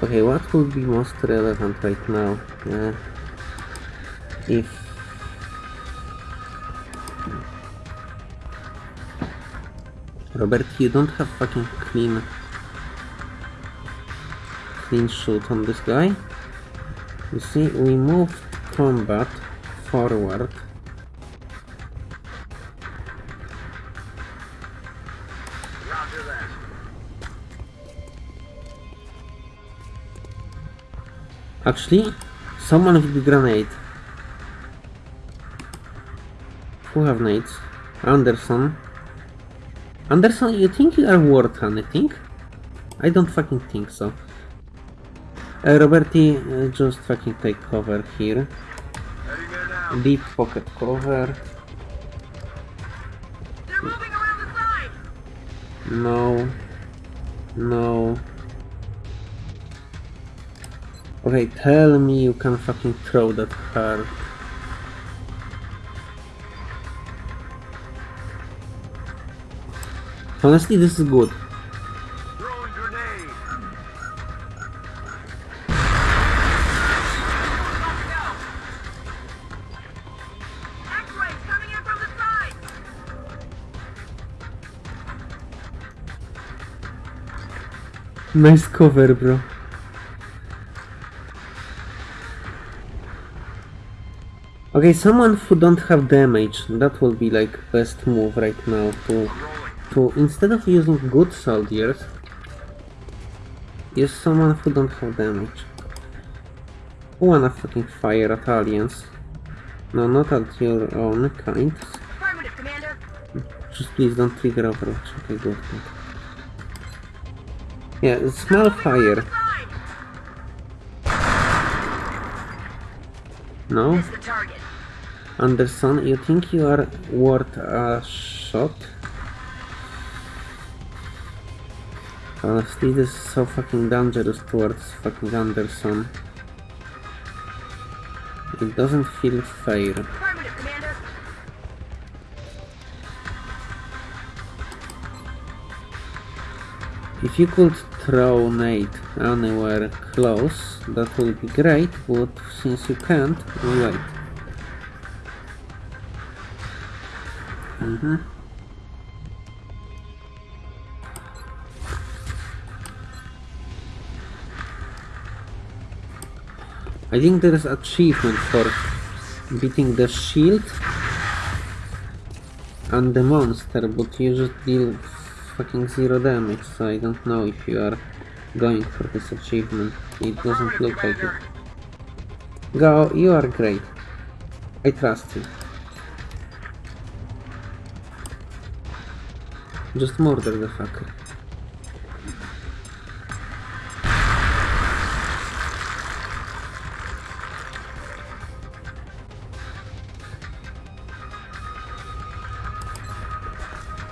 Okay, what would be most relevant right now? Uh, if Robert, you don't have fucking clean clean shoot on this guy. You see, we moved combat forward. Actually, someone with the grenade. Who have nades? Anderson. Anderson, you think you are worth anything? I don't fucking think so. Uh, Roberti, uh, just fucking take cover here. Heading there now. Deep pocket cover. They're moving around the side. No. No. Okay, tell me you can fucking throw that hard. Honestly, this is good. Nice cover, bro. Okay, someone who don't have damage, that will be like best move right now to to instead of using good soldiers, use someone who don't have damage. Who wanna fucking fire at aliens? No, not at your own kind. Just please don't trigger Overwatch. Okay, good, good. Yeah, small fire. No? Anderson, you think you are worth a shot? Honestly, this is so fucking dangerous towards fucking Anderson. It doesn't feel fair. If you could throw nade anywhere close, that would be great, but since you can't, wait. Mm-hmm. I think there is achievement for beating the shield and the monster, but you just deal fucking zero damage, so I don't know if you are going for this achievement. It doesn't look like it. Go, you are great. I trust you. Just murder the fucker.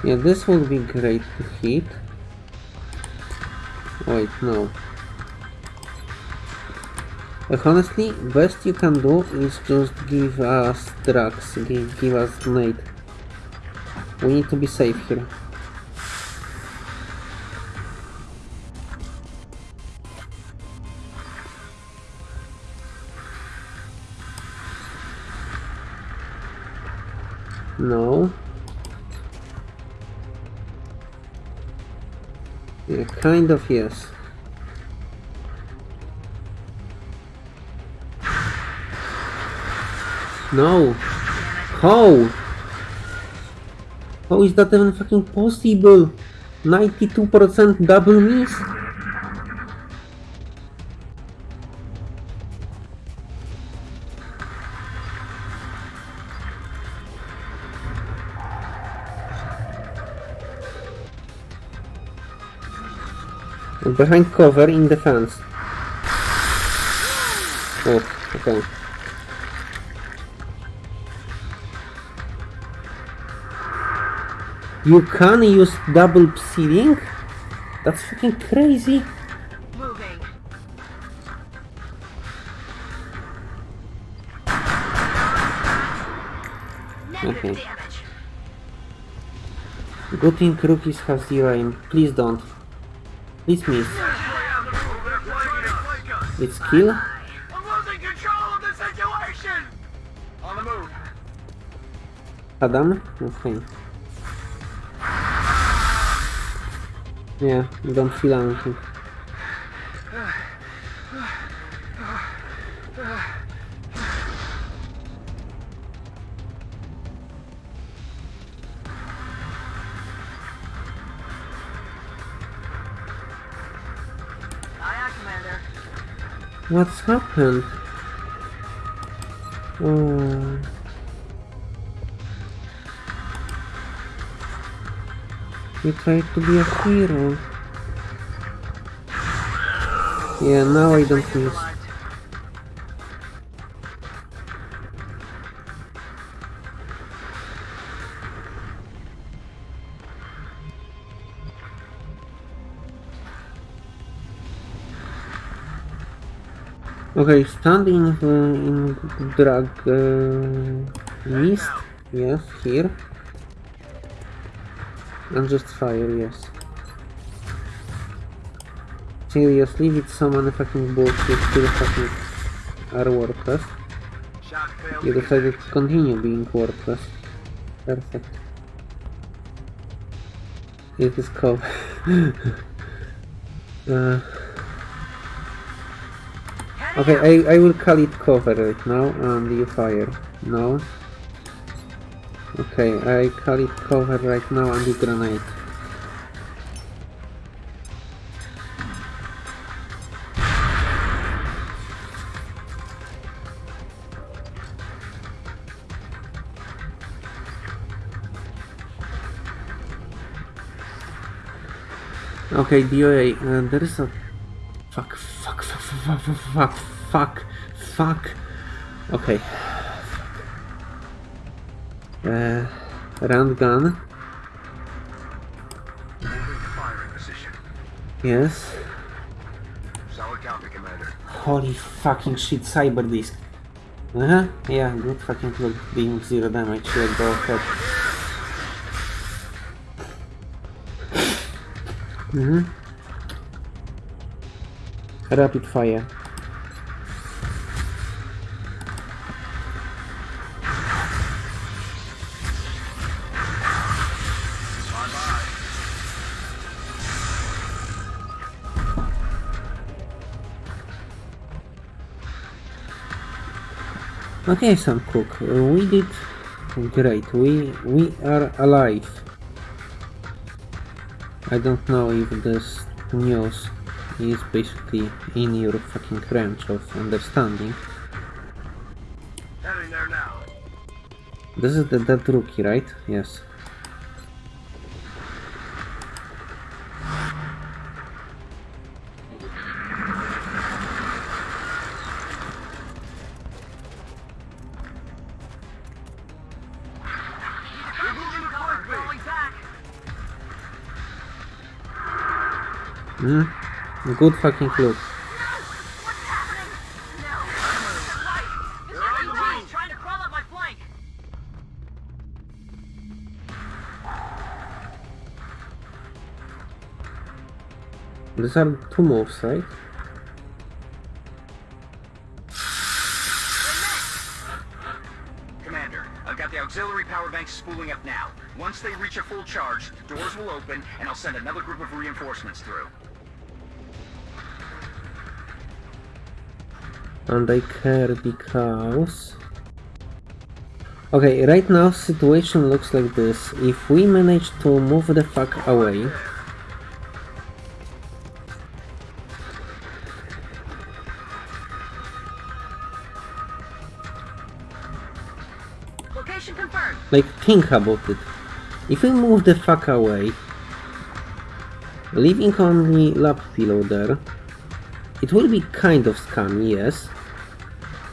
Yeah, this will be great to hit. Wait, no. But honestly, best you can do is just give us drugs, give, give us grenade. We need to be safe here. No. Yeah, kind of yes. No. How? How is that even fucking possible? 92% double miss? Behind cover in defense. Oh, okay. You can use double sealing? That's fucking crazy. Moving. Okay. Good thing rookies have zero aim. Please don't. Please miss. It's kill? Adam? Okay. Yeah, don't feel anything. What's happened? Oh. You tried to be a hero. Yeah, now I don't miss. Okay, standing in, in drag uh, mist. Yes, here. And just fire, yes. Seriously, with many fucking bullshit still fucking are worthless. You decided to continue being worthless. Perfect. It is cool. uh, okay, I, I will call it cover right now and you fire. No. Okay, I call it cover right now and you grenade. Okay, DOA, uh, there is a... Fuck, fuck, fuck, fuck. Okay. Uh, round gun. Yes. Holy fucking shit, Cyberdisc. Uh huh. Yeah, good fucking look being zero damage. Yeah, go ahead. Mm-hmm. Rapid fire. Okay, Sam Cook, uh, we did great. We we are alive. I don't know if this news is basically in your fucking range of understanding. There now. This is the dead rookie, right? Yes. Up my flank. These are two moves, right? Commander, I've got the auxiliary power banks spooling up now. Once they reach a full charge, doors will open, and I'll send another group of reinforcements through. And I care because... Okay, right now situation looks like this. If we manage to move the fuck away... Location confirmed. Like, think about it. If we move the fuck away, leaving only lap pillow there, it will be kind of scummy, yes,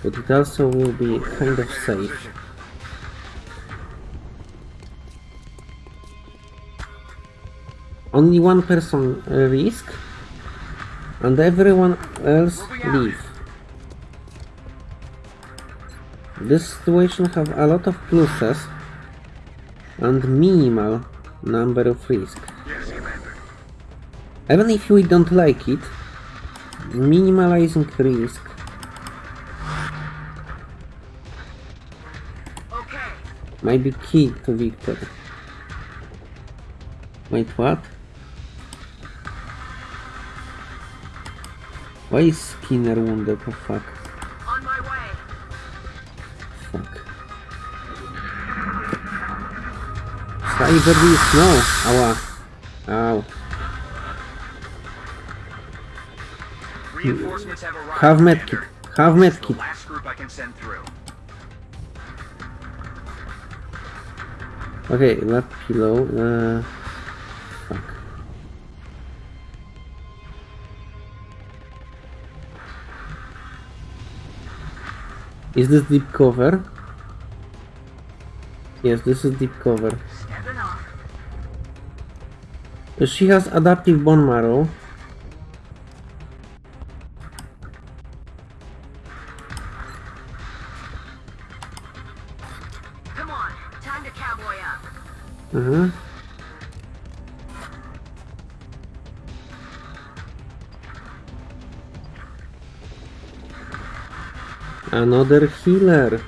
it also will be kind of safe. Only one person uh, risk, and everyone else leave. This situation have a lot of pluses and minimal number of risk. Even if we don't like it, minimalizing risk might be key to victory. Wait, what? Why is Skinner wounded? Oh fuck. On my way. Fuck. Cyber beast, no! Ała. Ow. Reinforcements have arrived. Have medkit. Have medkit. last group I can send through. Okay, left below. Uh, fuck. Is this deep cover? Yes, this is deep cover. She has adaptive bone marrow. Another healer.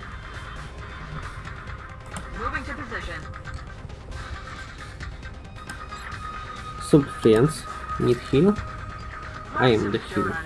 Moving to position. Sub friends. Need heal? I am the healer.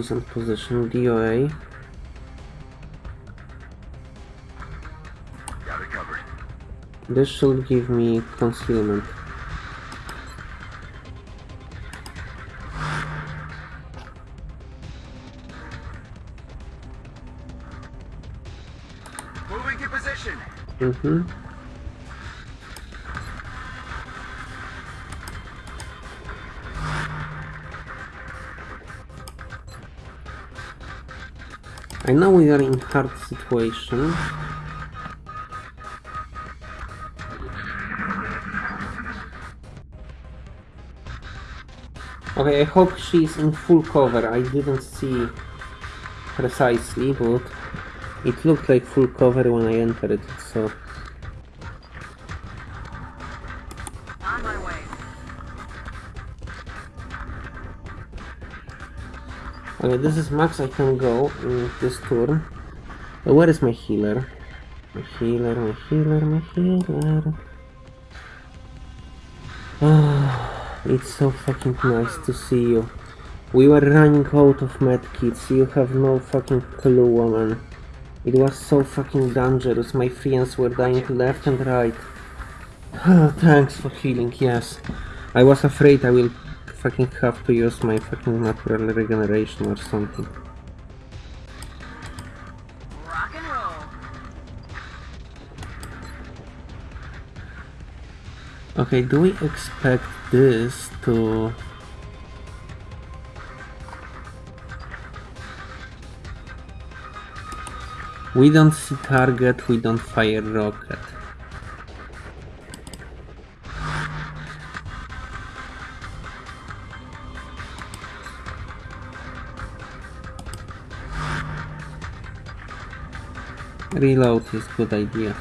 Decent position, DOA. This should give me concealment. Moving to position. Mm-hmm. I know we are in hard situation. Okay, I hope she's in full cover. I didn't see precisely, but It looked like full cover when I entered so... Okay, this is max I can go in this turn. Uh, Where is my healer? My healer, my healer, my healer. Ah, it's so fucking nice to see you. We were running out of medkits, you have no fucking clue, woman. It was so fucking dangerous, my friends were dying left and right. Thanks for healing, yes. I was afraid I will fucking have to use my fucking natural regeneration or something. Rock and roll. Okay, do we expect this to... We don't see target, we don't fire rocket. Reload is good idea.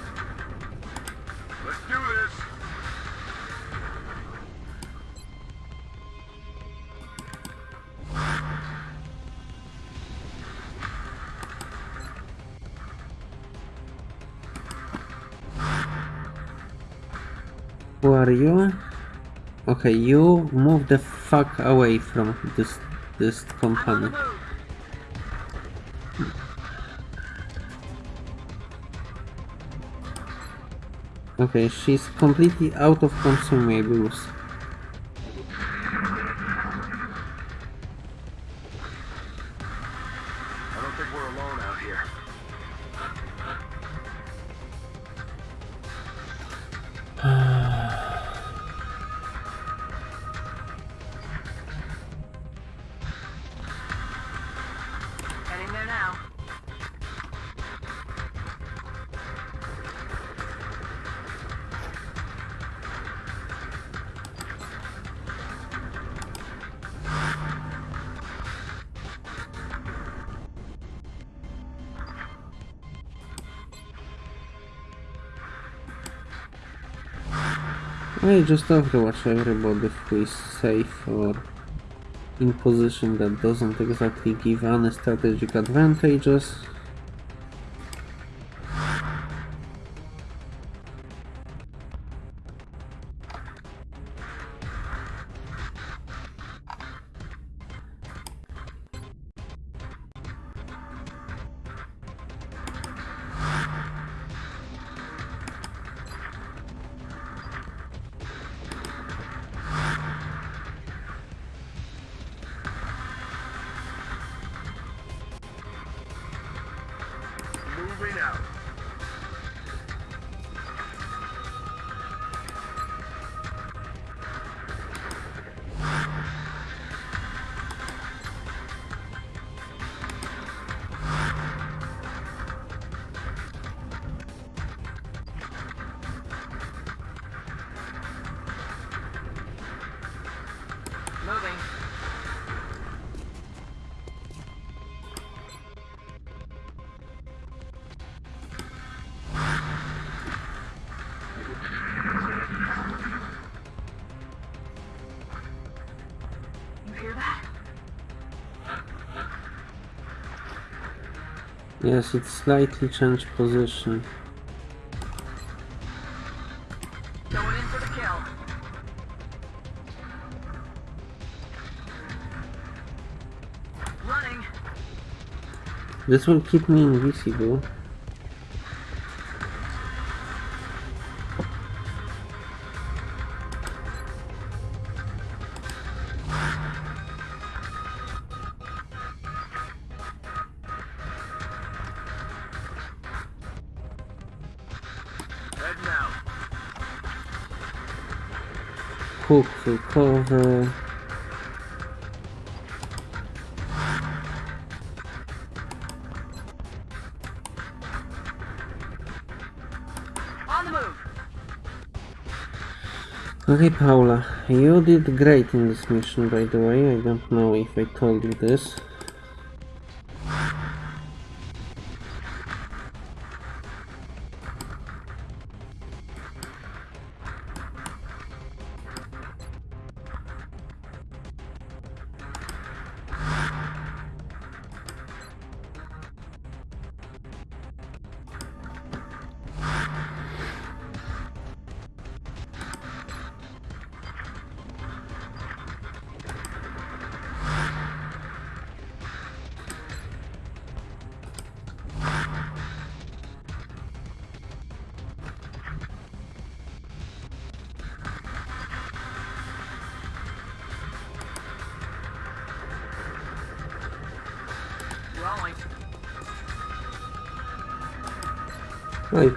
Who are you? Okay, you move the fuck away from this this company. Okay, she's completely out of consumables. I just have to watch everybody who is safe or in position that doesn't exactly give any strategic advantages. Yes, it slightly changed position. Going in for the kill. Running. This will keep me invisible. Okay, Paula, you did great in this mission, by the way. I don't know if I told you this.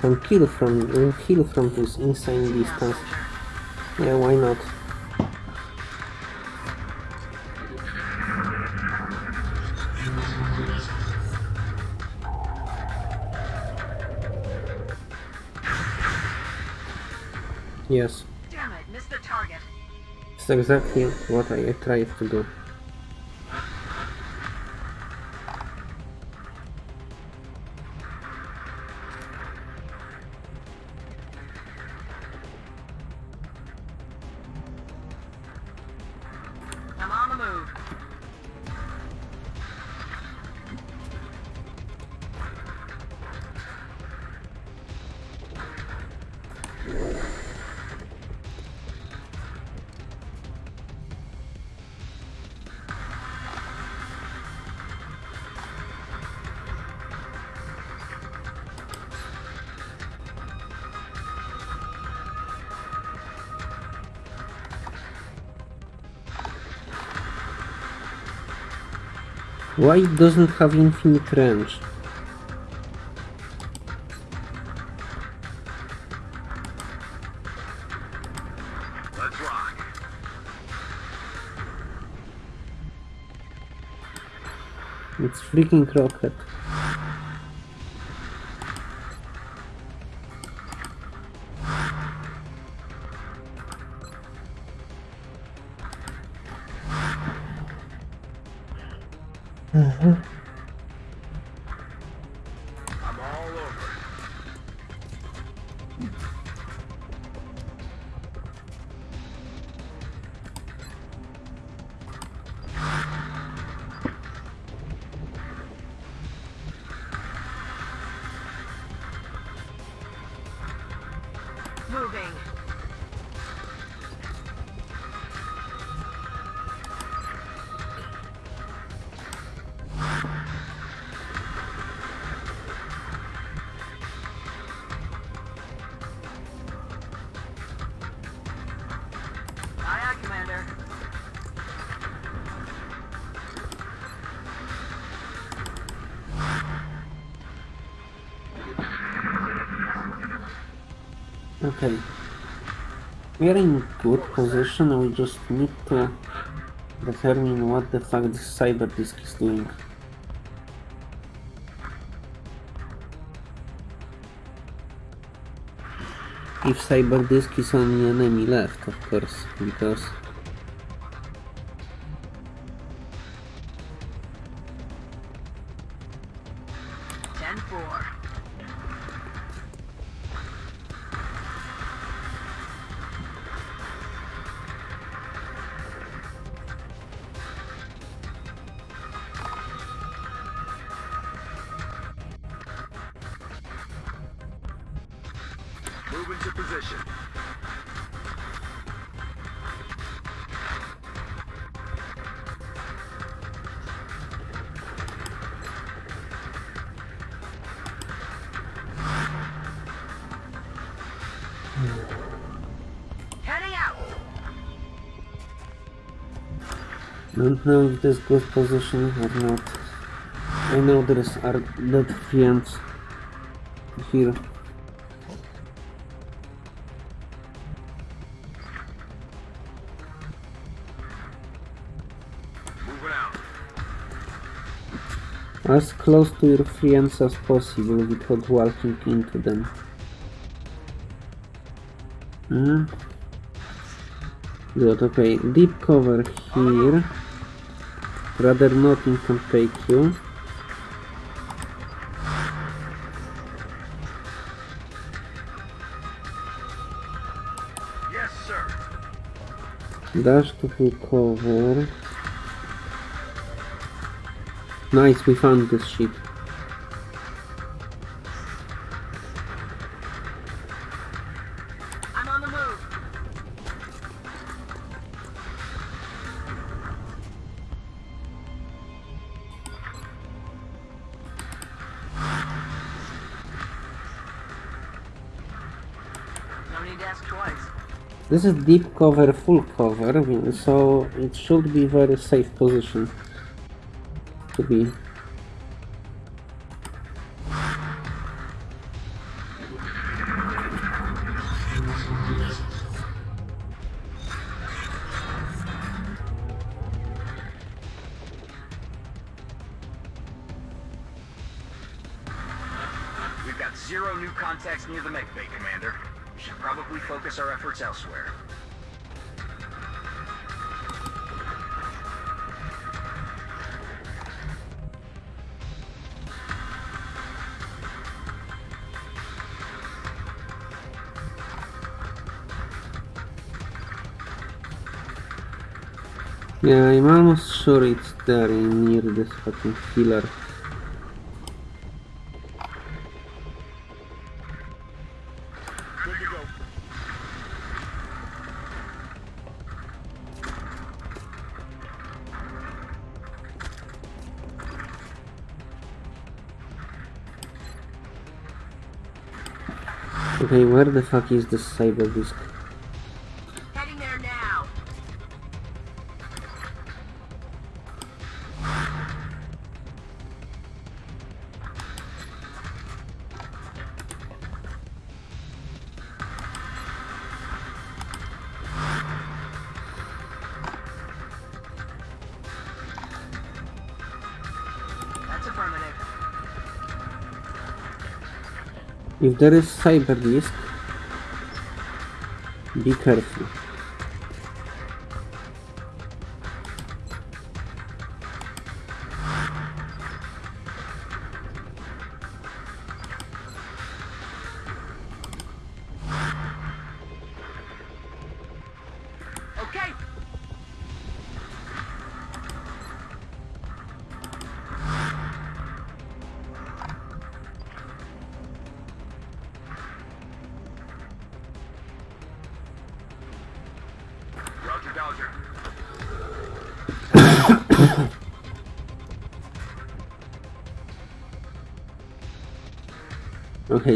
Can kill from heal from this insane distance. Yeah, why not? Yes, Damn it, missed the target. it's exactly what I tried to do. Why it doesn't have infinite range? It's freaking rocket. Just need to determine what the fuck this Cyberdisc is doing. If Cyberdisc is only enemy left, of course, because this good position or not. I know there is are dead friends here. As close to your friends as possible without walking into them. Hmm. Good, okay. Deep cover here. Rather nothing can take you. Yes, sir. Dash to full cover. Nice, we found this ship. This is deep cover, full cover, so it should be very safe position to be. Sure it's there near this fucking go. Okay, where the fuck is the Cyberdisc? If there is Cyberdisc, be careful.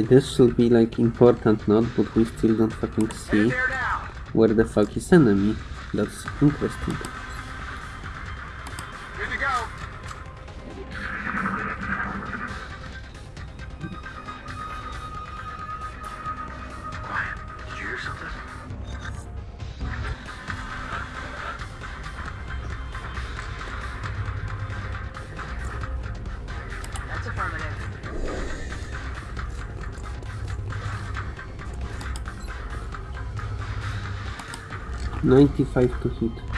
This should be like important note, but we still don't fucking see Headed there now! where the fuck is enemy. That's interesting. 95 to hit.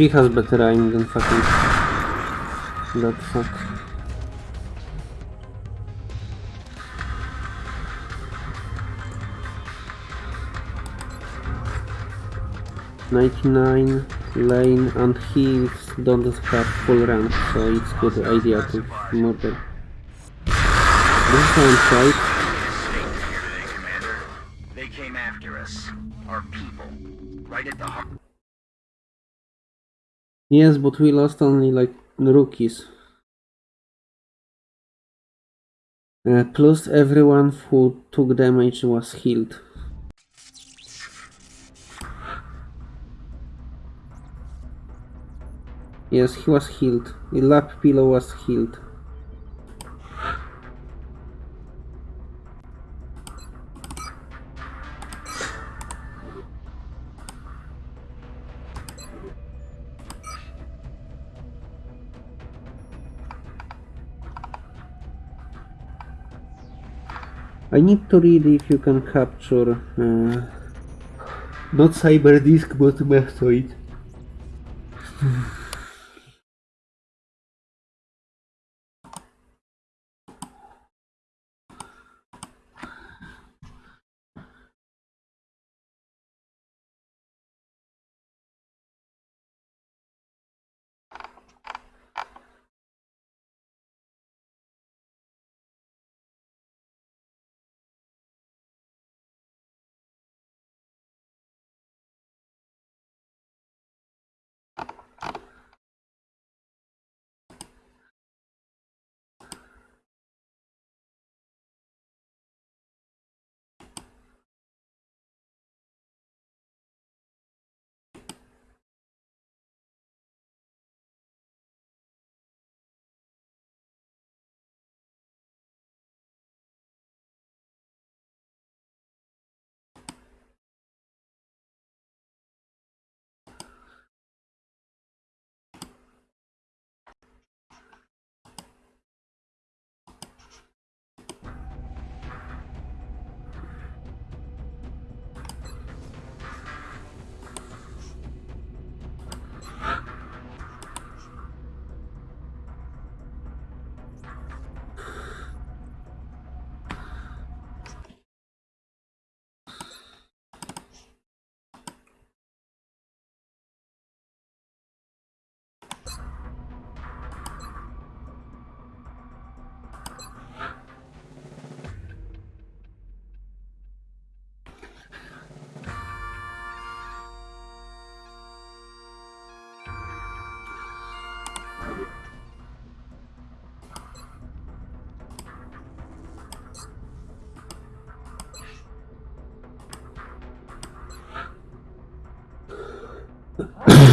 She has better aim than fucking that fuck. Ninety-nine lane and he don't have full rank, so it's good idea to murder. This sounds right. Yes, but we lost only like rookies. Uh, plus everyone who took damage was healed. Yes, he was healed. The Lapilo was healed. I need to read if you can capture uh, not Cyberdisc but Mechtoid.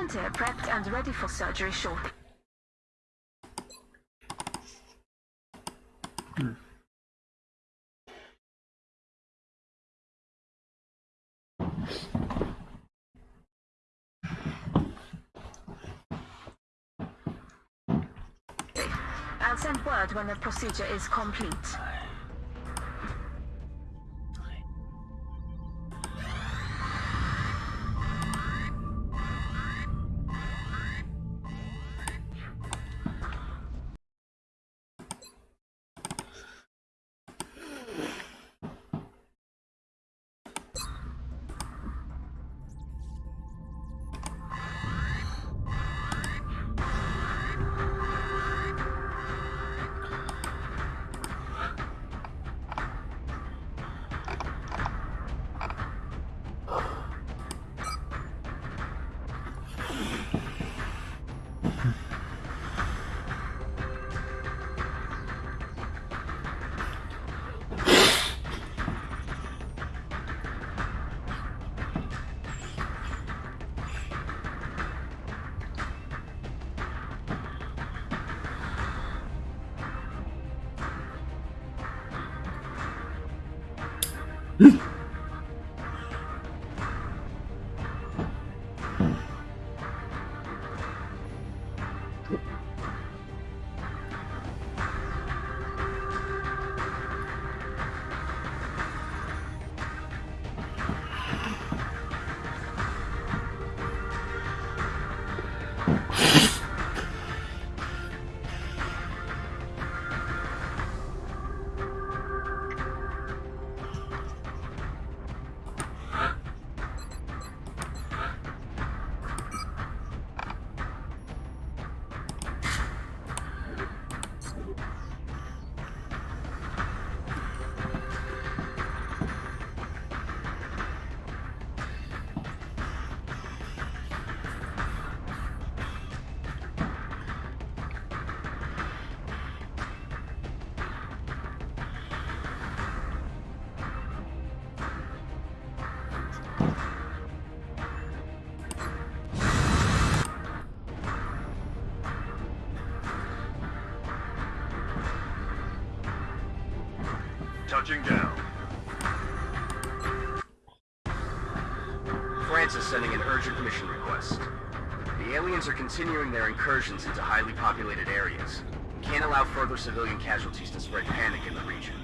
volunteer prepped and ready for surgery shortly. I'll send word when the procedure is complete. Touching down. France is sending an urgent mission request. The aliens are continuing their incursions into highly populated areas. Can't allow further civilian casualties to spread panic in the region.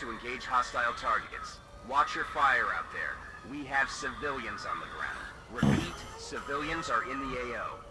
to engage hostile targets. Watch your fire out there. We have civilians on the ground. Repeat, civilians are in the AO.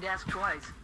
To ask twice.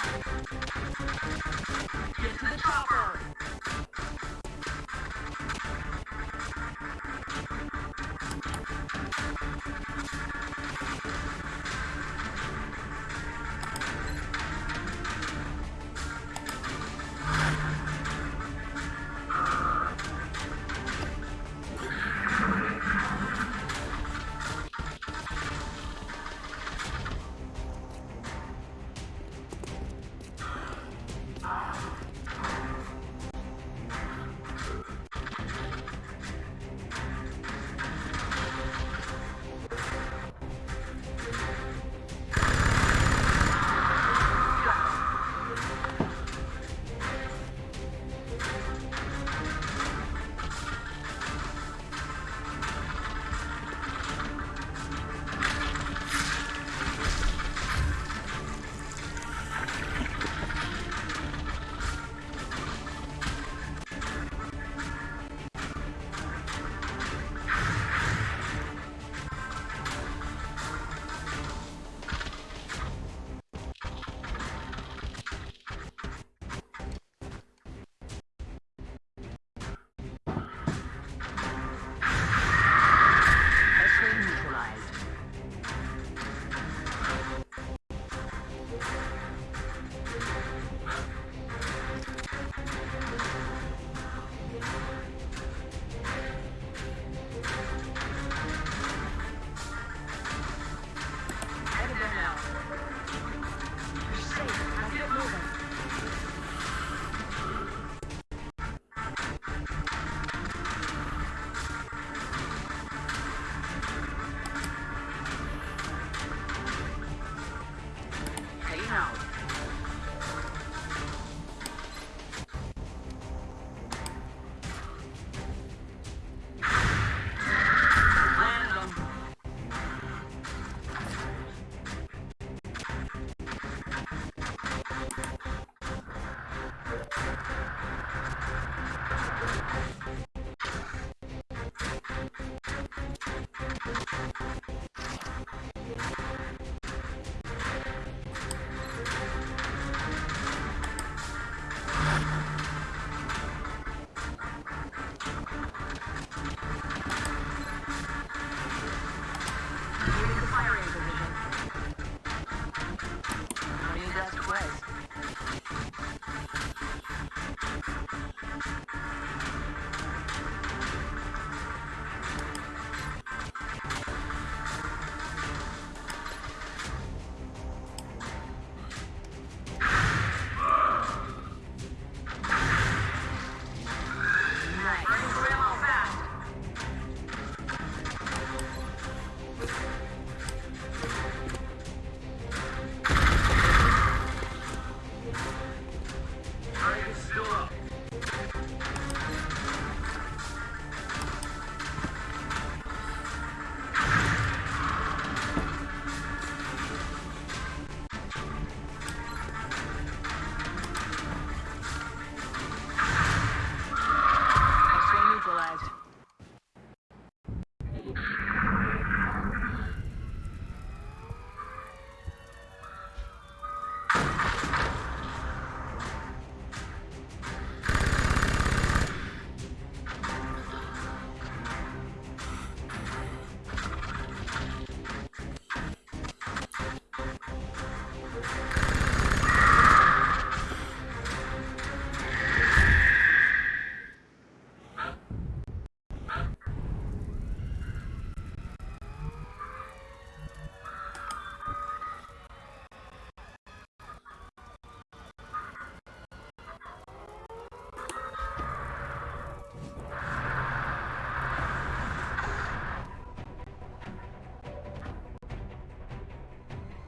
Hang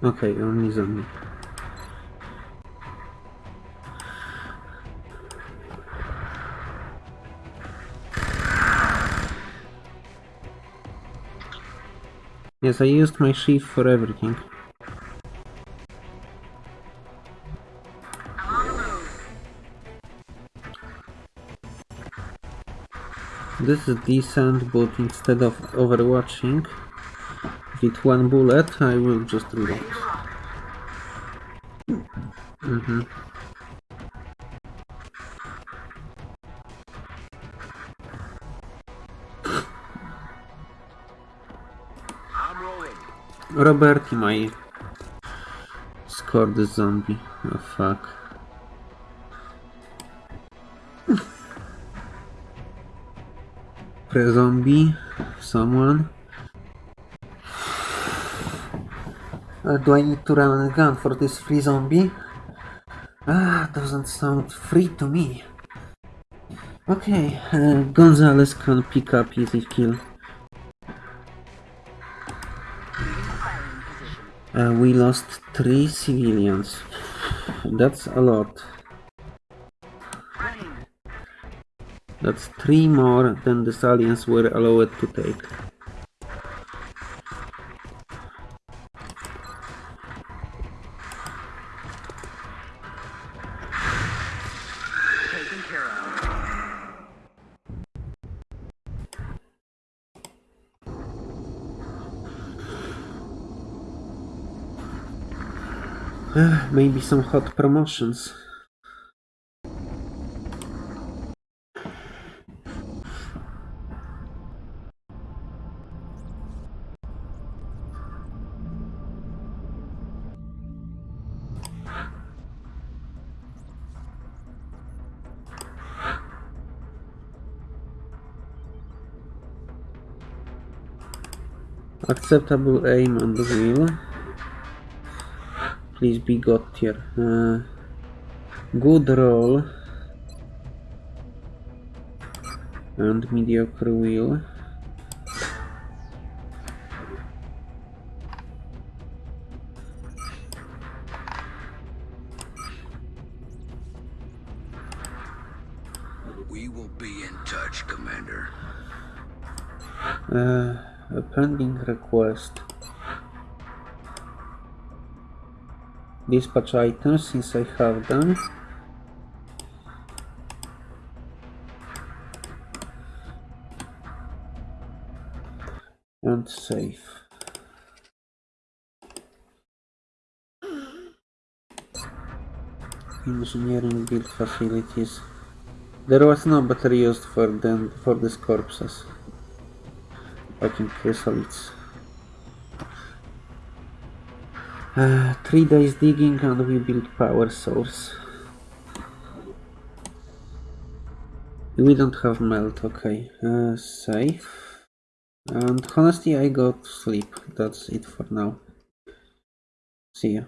Okay, only zombie. Yes, I used my sheath for everything. This is decent, but instead of overwatching with one bullet, I will just reload. I'm rolling. Roberti might score the zombie. Oh fuck. Pre-zombie? Someone? Uh, do I need to run a gun for this free zombie? Ah, doesn't sound free to me. Okay, uh, Gonzalez can pick up easy kill. Uh, we lost three civilians. That's a lot. That's three more than the aliens were allowed to take. Maybe some hot promotions. Acceptable aim on the wheel. Please be got tier. Uh, good roll. And mediocre wheel. Dispatch items since I have them. And save. Engineering build facilities. There was no battery used for them for these corpses. Fucking chryssalids. Uh, three days digging and we build power source. We don't have meld, okay. Uh, safe. And honestly I got sleep. That's it for now. See ya.